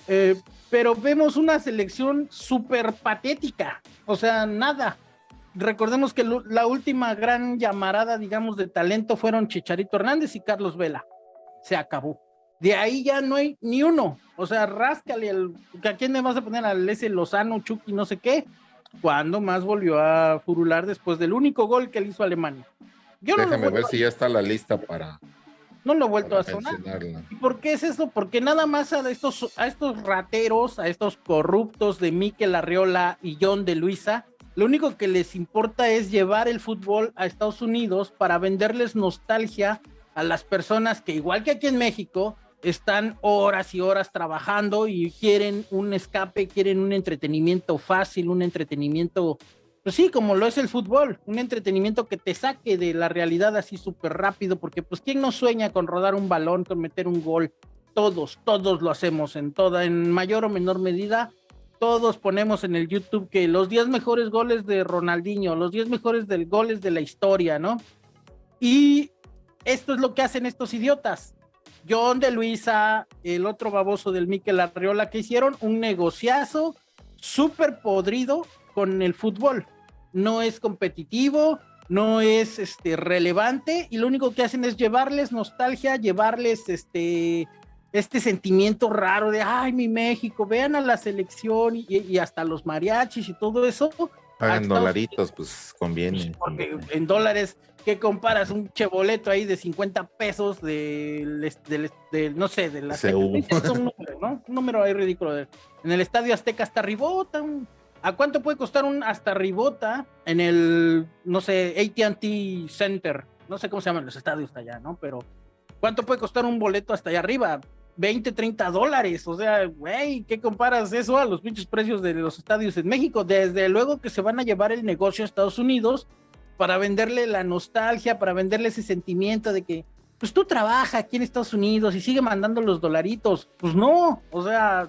Eh, pero vemos una selección súper patética, o sea, nada. Recordemos que la última gran llamarada, digamos, de talento fueron Chicharito Hernández y Carlos Vela se acabó. De ahí ya no hay ni uno. O sea, ráscale al. ¿A quién me vas a poner? Al ese Lozano, Chucky, no sé qué. Cuando más volvió a furular después del único gol que le hizo Alemania? Yo Déjame ver si ya está la lista para. No lo he vuelto a sonar. ¿Y por qué es eso? Porque nada más a estos, a estos rateros, a estos corruptos de Miquel Arriola y John de Luisa, lo único que les importa es llevar el fútbol a Estados Unidos para venderles nostalgia a las personas que igual que aquí en México están horas y horas trabajando y quieren un escape, quieren un entretenimiento fácil, un entretenimiento, pues sí, como lo es el fútbol, un entretenimiento que te saque de la realidad así súper rápido, porque pues quién no sueña con rodar un balón, con meter un gol, todos, todos lo hacemos en toda, en mayor o menor medida, todos ponemos en el YouTube que los 10 mejores goles de Ronaldinho, los 10 mejores del goles de la historia, ¿no? Y esto es lo que hacen estos idiotas. John de Luisa, el otro baboso del Miquel Arriola, que hicieron un negociazo súper podrido con el fútbol. No es competitivo, no es este, relevante y lo único que hacen es llevarles nostalgia, llevarles este, este sentimiento raro de, ay, mi México, vean a la selección y, y hasta los mariachis y todo eso Pagan dolaritos, pues conviene. Porque en dólares, ¿qué comparas? Un cheboleto ahí de 50 pesos del, no sé, de la un número, ¿no? Un número ahí ridículo. En el Estadio Azteca hasta Ribota. ¿A cuánto puede costar un hasta Ribota en el, no sé, ATT Center? No sé cómo se llaman los estadios allá, ¿no? Pero ¿cuánto puede costar un boleto hasta allá arriba? 20, 30 dólares. O sea, güey, ¿qué comparas eso a los pinches precios de los estadios en México? Desde luego que se van a llevar el negocio a Estados Unidos para venderle la nostalgia, para venderle ese sentimiento de que, pues tú trabajas aquí en Estados Unidos y sigue mandando los dolaritos. Pues no, o sea,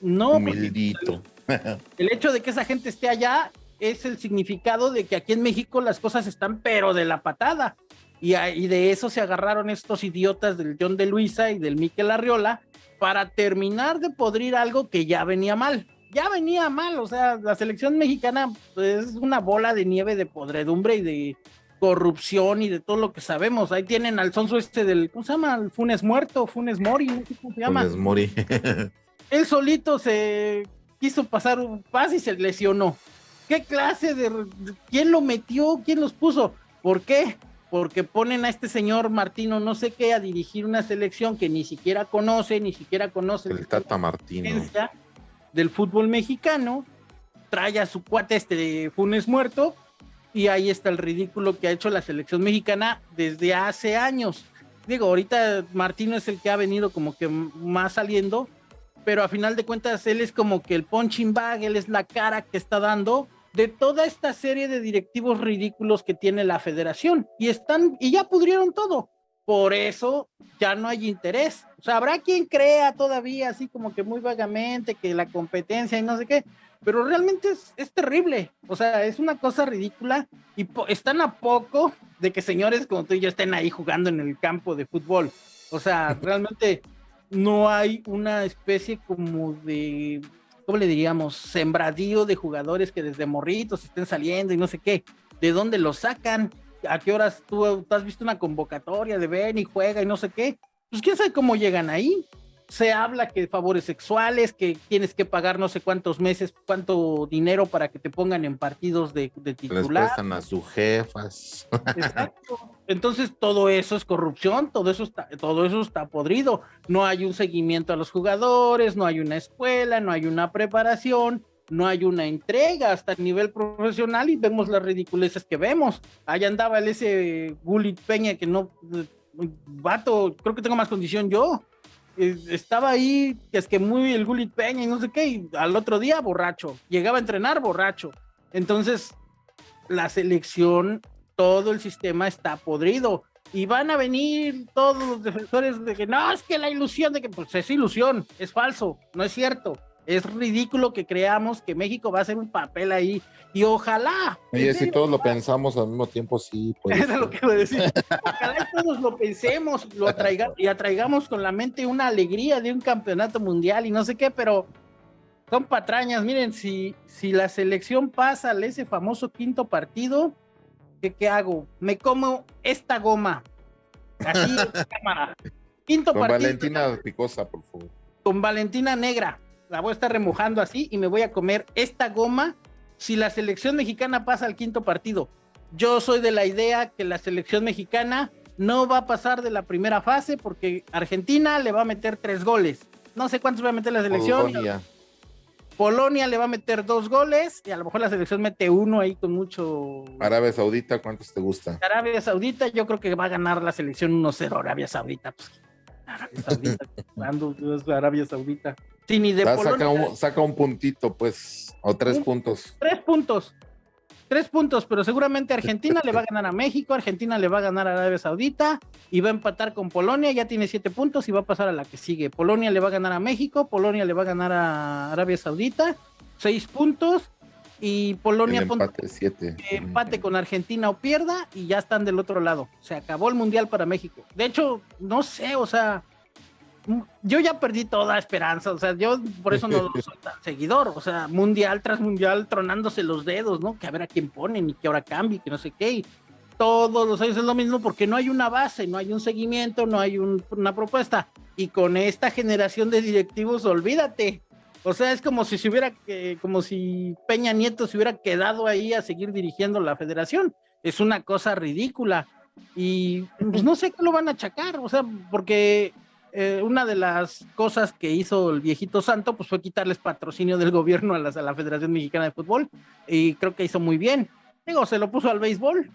no. Humildito. El hecho de que esa gente esté allá es el significado de que aquí en México las cosas están pero de la patada. Y, de eso se agarraron estos idiotas del John de Luisa y del Miquel Arriola para terminar de podrir algo que ya venía mal. Ya venía mal, o sea, la selección mexicana pues, es una bola de nieve de podredumbre y de corrupción y de todo lo que sabemos. Ahí tienen al sonso este del, ¿cómo se llama? Funes Muerto, Funes Mori, ¿cómo se llama? Funes Mori. Él solito se quiso pasar un pas y se lesionó. ¿Qué clase de... ¿Quién lo metió? ¿Quién los puso? ¿Por qué? Porque ponen a este señor Martino no sé qué a dirigir una selección que ni siquiera conoce, ni siquiera conoce el Tata Martino del fútbol mexicano, trae a su cuate este de Funes muerto y ahí está el ridículo que ha hecho la selección mexicana desde hace años. Digo, ahorita Martino es el que ha venido como que más saliendo, pero a final de cuentas él es como que el punching bag, él es la cara que está dando de toda esta serie de directivos ridículos que tiene la federación y están y ya pudrieron todo. Por eso ya no hay interés. O sea, habrá quien crea todavía así como que muy vagamente que la competencia y no sé qué, pero realmente es, terrible. O sea, es una cosa ridícula y están a poco de que señores como tú y yo estén ahí jugando en el campo de fútbol. O sea, realmente no hay una especie como de ¿cómo le diríamos? Sembradío de jugadores que desde morritos estén saliendo y no sé qué. ¿De dónde los sacan? ¿A qué horas tú, has visto una convocatoria de ven y juega y no sé qué? Pues quién sabe cómo llegan ahí se habla que favores sexuales, que tienes que pagar no sé cuántos meses, cuánto dinero para que te pongan en partidos de, de titular. Les prestan a sus jefas. Exacto. Entonces todo eso es corrupción, todo eso está, todo eso está podrido. No hay un seguimiento a los jugadores, no hay una escuela, no hay una preparación, no hay una entrega hasta el nivel profesional y vemos las ridiculeces que vemos. Allá andaba el ese Gulit Peña que no, vato, creo que tengo más condición yo estaba ahí, es que muy el Gulit Peña y no sé qué, y al otro día borracho, llegaba a entrenar borracho. Entonces, la selección, todo el sistema está podrido. Y van a venir todos los defensores de que no, es que la ilusión de que, pues es ilusión, es falso, no es cierto. Es ridículo que creamos que México va a hacer un papel ahí y ojalá. Oye, si todos lo pensamos al mismo tiempo, sí. Eso es lo que voy a decir. Ojalá todos lo pensemos lo atraiga, y atraigamos con la mente una alegría de un campeonato mundial y no sé qué, pero son patrañas. Miren, si, si la selección pasa a ese famoso quinto partido, ¿qué, qué hago? Me como esta goma. Así, cámara. Quinto con Valentina Picosa, por favor. Con Valentina Negra la voy a estar remojando así y me voy a comer esta goma si la selección mexicana pasa al quinto partido. Yo soy de la idea que la selección mexicana no va a pasar de la primera fase porque Argentina le va a meter tres goles. No sé cuántos va a meter la selección. Polonia. Polonia le va a meter dos goles y a lo mejor la selección mete uno ahí con mucho. Arabia Saudita, ¿cuántos te gusta? Arabia Saudita, yo creo que va a ganar la selección 1-0. Arabia Saudita, pues. Arabia Saudita, Arabia Saudita. Sí, ni de saca, un, saca, un, puntito, pues, o tres puntos. Tres puntos. Tres puntos, pero seguramente Argentina le va a ganar a México, Argentina le va a ganar a Arabia Saudita y va a empatar con Polonia, ya tiene siete puntos y va a pasar a la que sigue. Polonia le va a ganar a México, Polonia le va a ganar a Arabia Saudita, seis puntos y Polonia empate, siete. empate con Argentina o pierda y ya están del otro lado. Se acabó el mundial para México. De hecho, no sé, o sea, yo ya perdí toda esperanza, o sea, yo por eso no soy tan seguidor, o sea, mundial tras mundial tronándose los dedos, ¿no? Que a ver a quién ponen y que ahora cambie, que no sé qué. todos los años es lo mismo porque no hay una base, no hay un seguimiento, no hay una propuesta. Y con esta generación de directivos, olvídate. O sea, es como si se hubiera, como si Peña Nieto se hubiera quedado ahí a seguir dirigiendo la federación. Es una cosa ridícula. Y pues no sé qué lo van a achacar, o sea, porque eh, una de las cosas que hizo el viejito santo pues fue quitarles patrocinio del gobierno a, a la Federación Mexicana de Fútbol y creo que hizo muy bien. Digo, se lo puso al béisbol.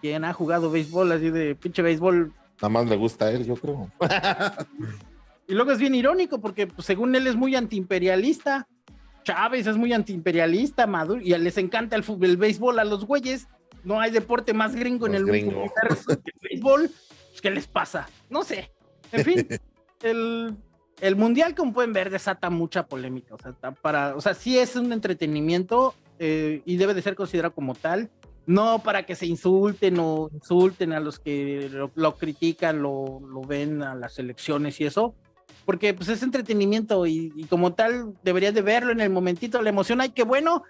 Quien ha jugado béisbol así de pinche béisbol. Nada más le gusta a él, yo creo. y luego es bien irónico porque pues, según él es muy antiimperialista. Chávez es muy antiimperialista, Maduro, y les encanta el, fútbol, el béisbol a los güeyes. No hay deporte más gringo en el mundo que el béisbol. Pues, ¿Qué les pasa? No sé. En fin, el, mundial, como pueden ver, desata mucha polémica. O sea, para, o sea sí es un entretenimiento eh, y debe de ser considerado como tal. No para que se insulten o insulten a los que lo, critican, lo, lo, ven a las elecciones y eso, porque pues es entretenimiento y, y como tal deberías de verlo en el momentito, la emoción, ay, qué bueno.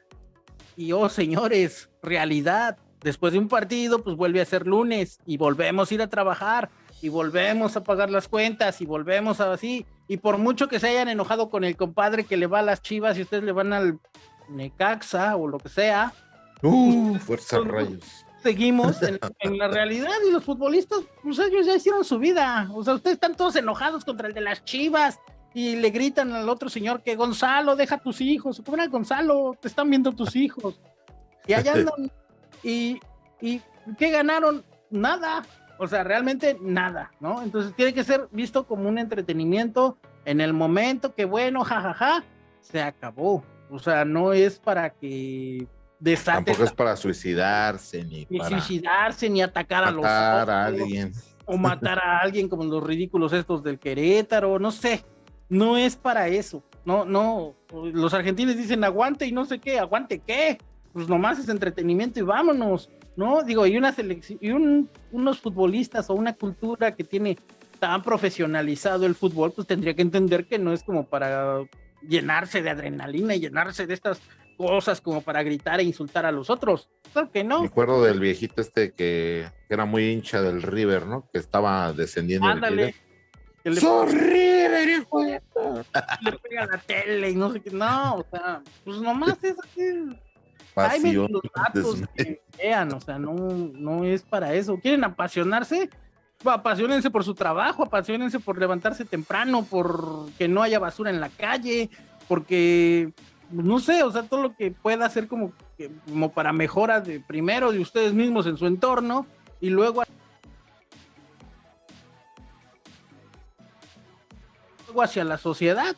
Y oh, señores, realidad. Después de un partido, pues vuelve a ser lunes y volvemos a ir a trabajar y volvemos a pagar las cuentas y volvemos a así. Y por mucho que se hayan enojado con el compadre que le va a las chivas y ustedes le van al Necaxa o lo que sea. Uh, fuerza rayos. Seguimos en, la realidad y los futbolistas, pues ellos ya hicieron su vida. O sea, ustedes están todos enojados contra el de las chivas y le gritan al otro señor que Gonzalo, deja tus hijos. ¿Cómo era Gonzalo? Te están viendo tus hijos. Y allá andan. y, ¿Y qué ganaron? Nada. O sea, realmente nada, ¿no? Entonces tiene que ser visto como un entretenimiento en el momento que, bueno, jajaja, se acabó. O sea, no es para que Tampoco es para suicidarse ni, ni suicidarse ni atacar a los a alguien o matar a alguien como los ridículos estos del Querétaro, no sé, no es para eso. No, no, los argentinos dicen aguante y no sé qué, aguante qué, pues nomás es entretenimiento y vámonos, ¿no? Digo, y una selección, y unos futbolistas o una cultura que tiene tan profesionalizado el fútbol, pues tendría que entender que no es como para llenarse de adrenalina y llenarse de estas cosas como para gritar e insultar a los otros. Claro que no. Me acuerdo del viejito este que, era muy hincha del River, ¿no? Que estaba descendiendo. Ándale. Le... River, hijo de Le pega la tele y no sé qué. No, o sea, pues nomás es así. Pasión. los datos que vean, o sea, no, no es para eso. ¿Quieren apasionarse? apasionense por su trabajo, apasionense por levantarse temprano, por que no haya basura en la calle, porque no sé, o sea, todo lo que pueda hacer como, como para mejora de primero de ustedes mismos en su entorno y luego hacia la sociedad.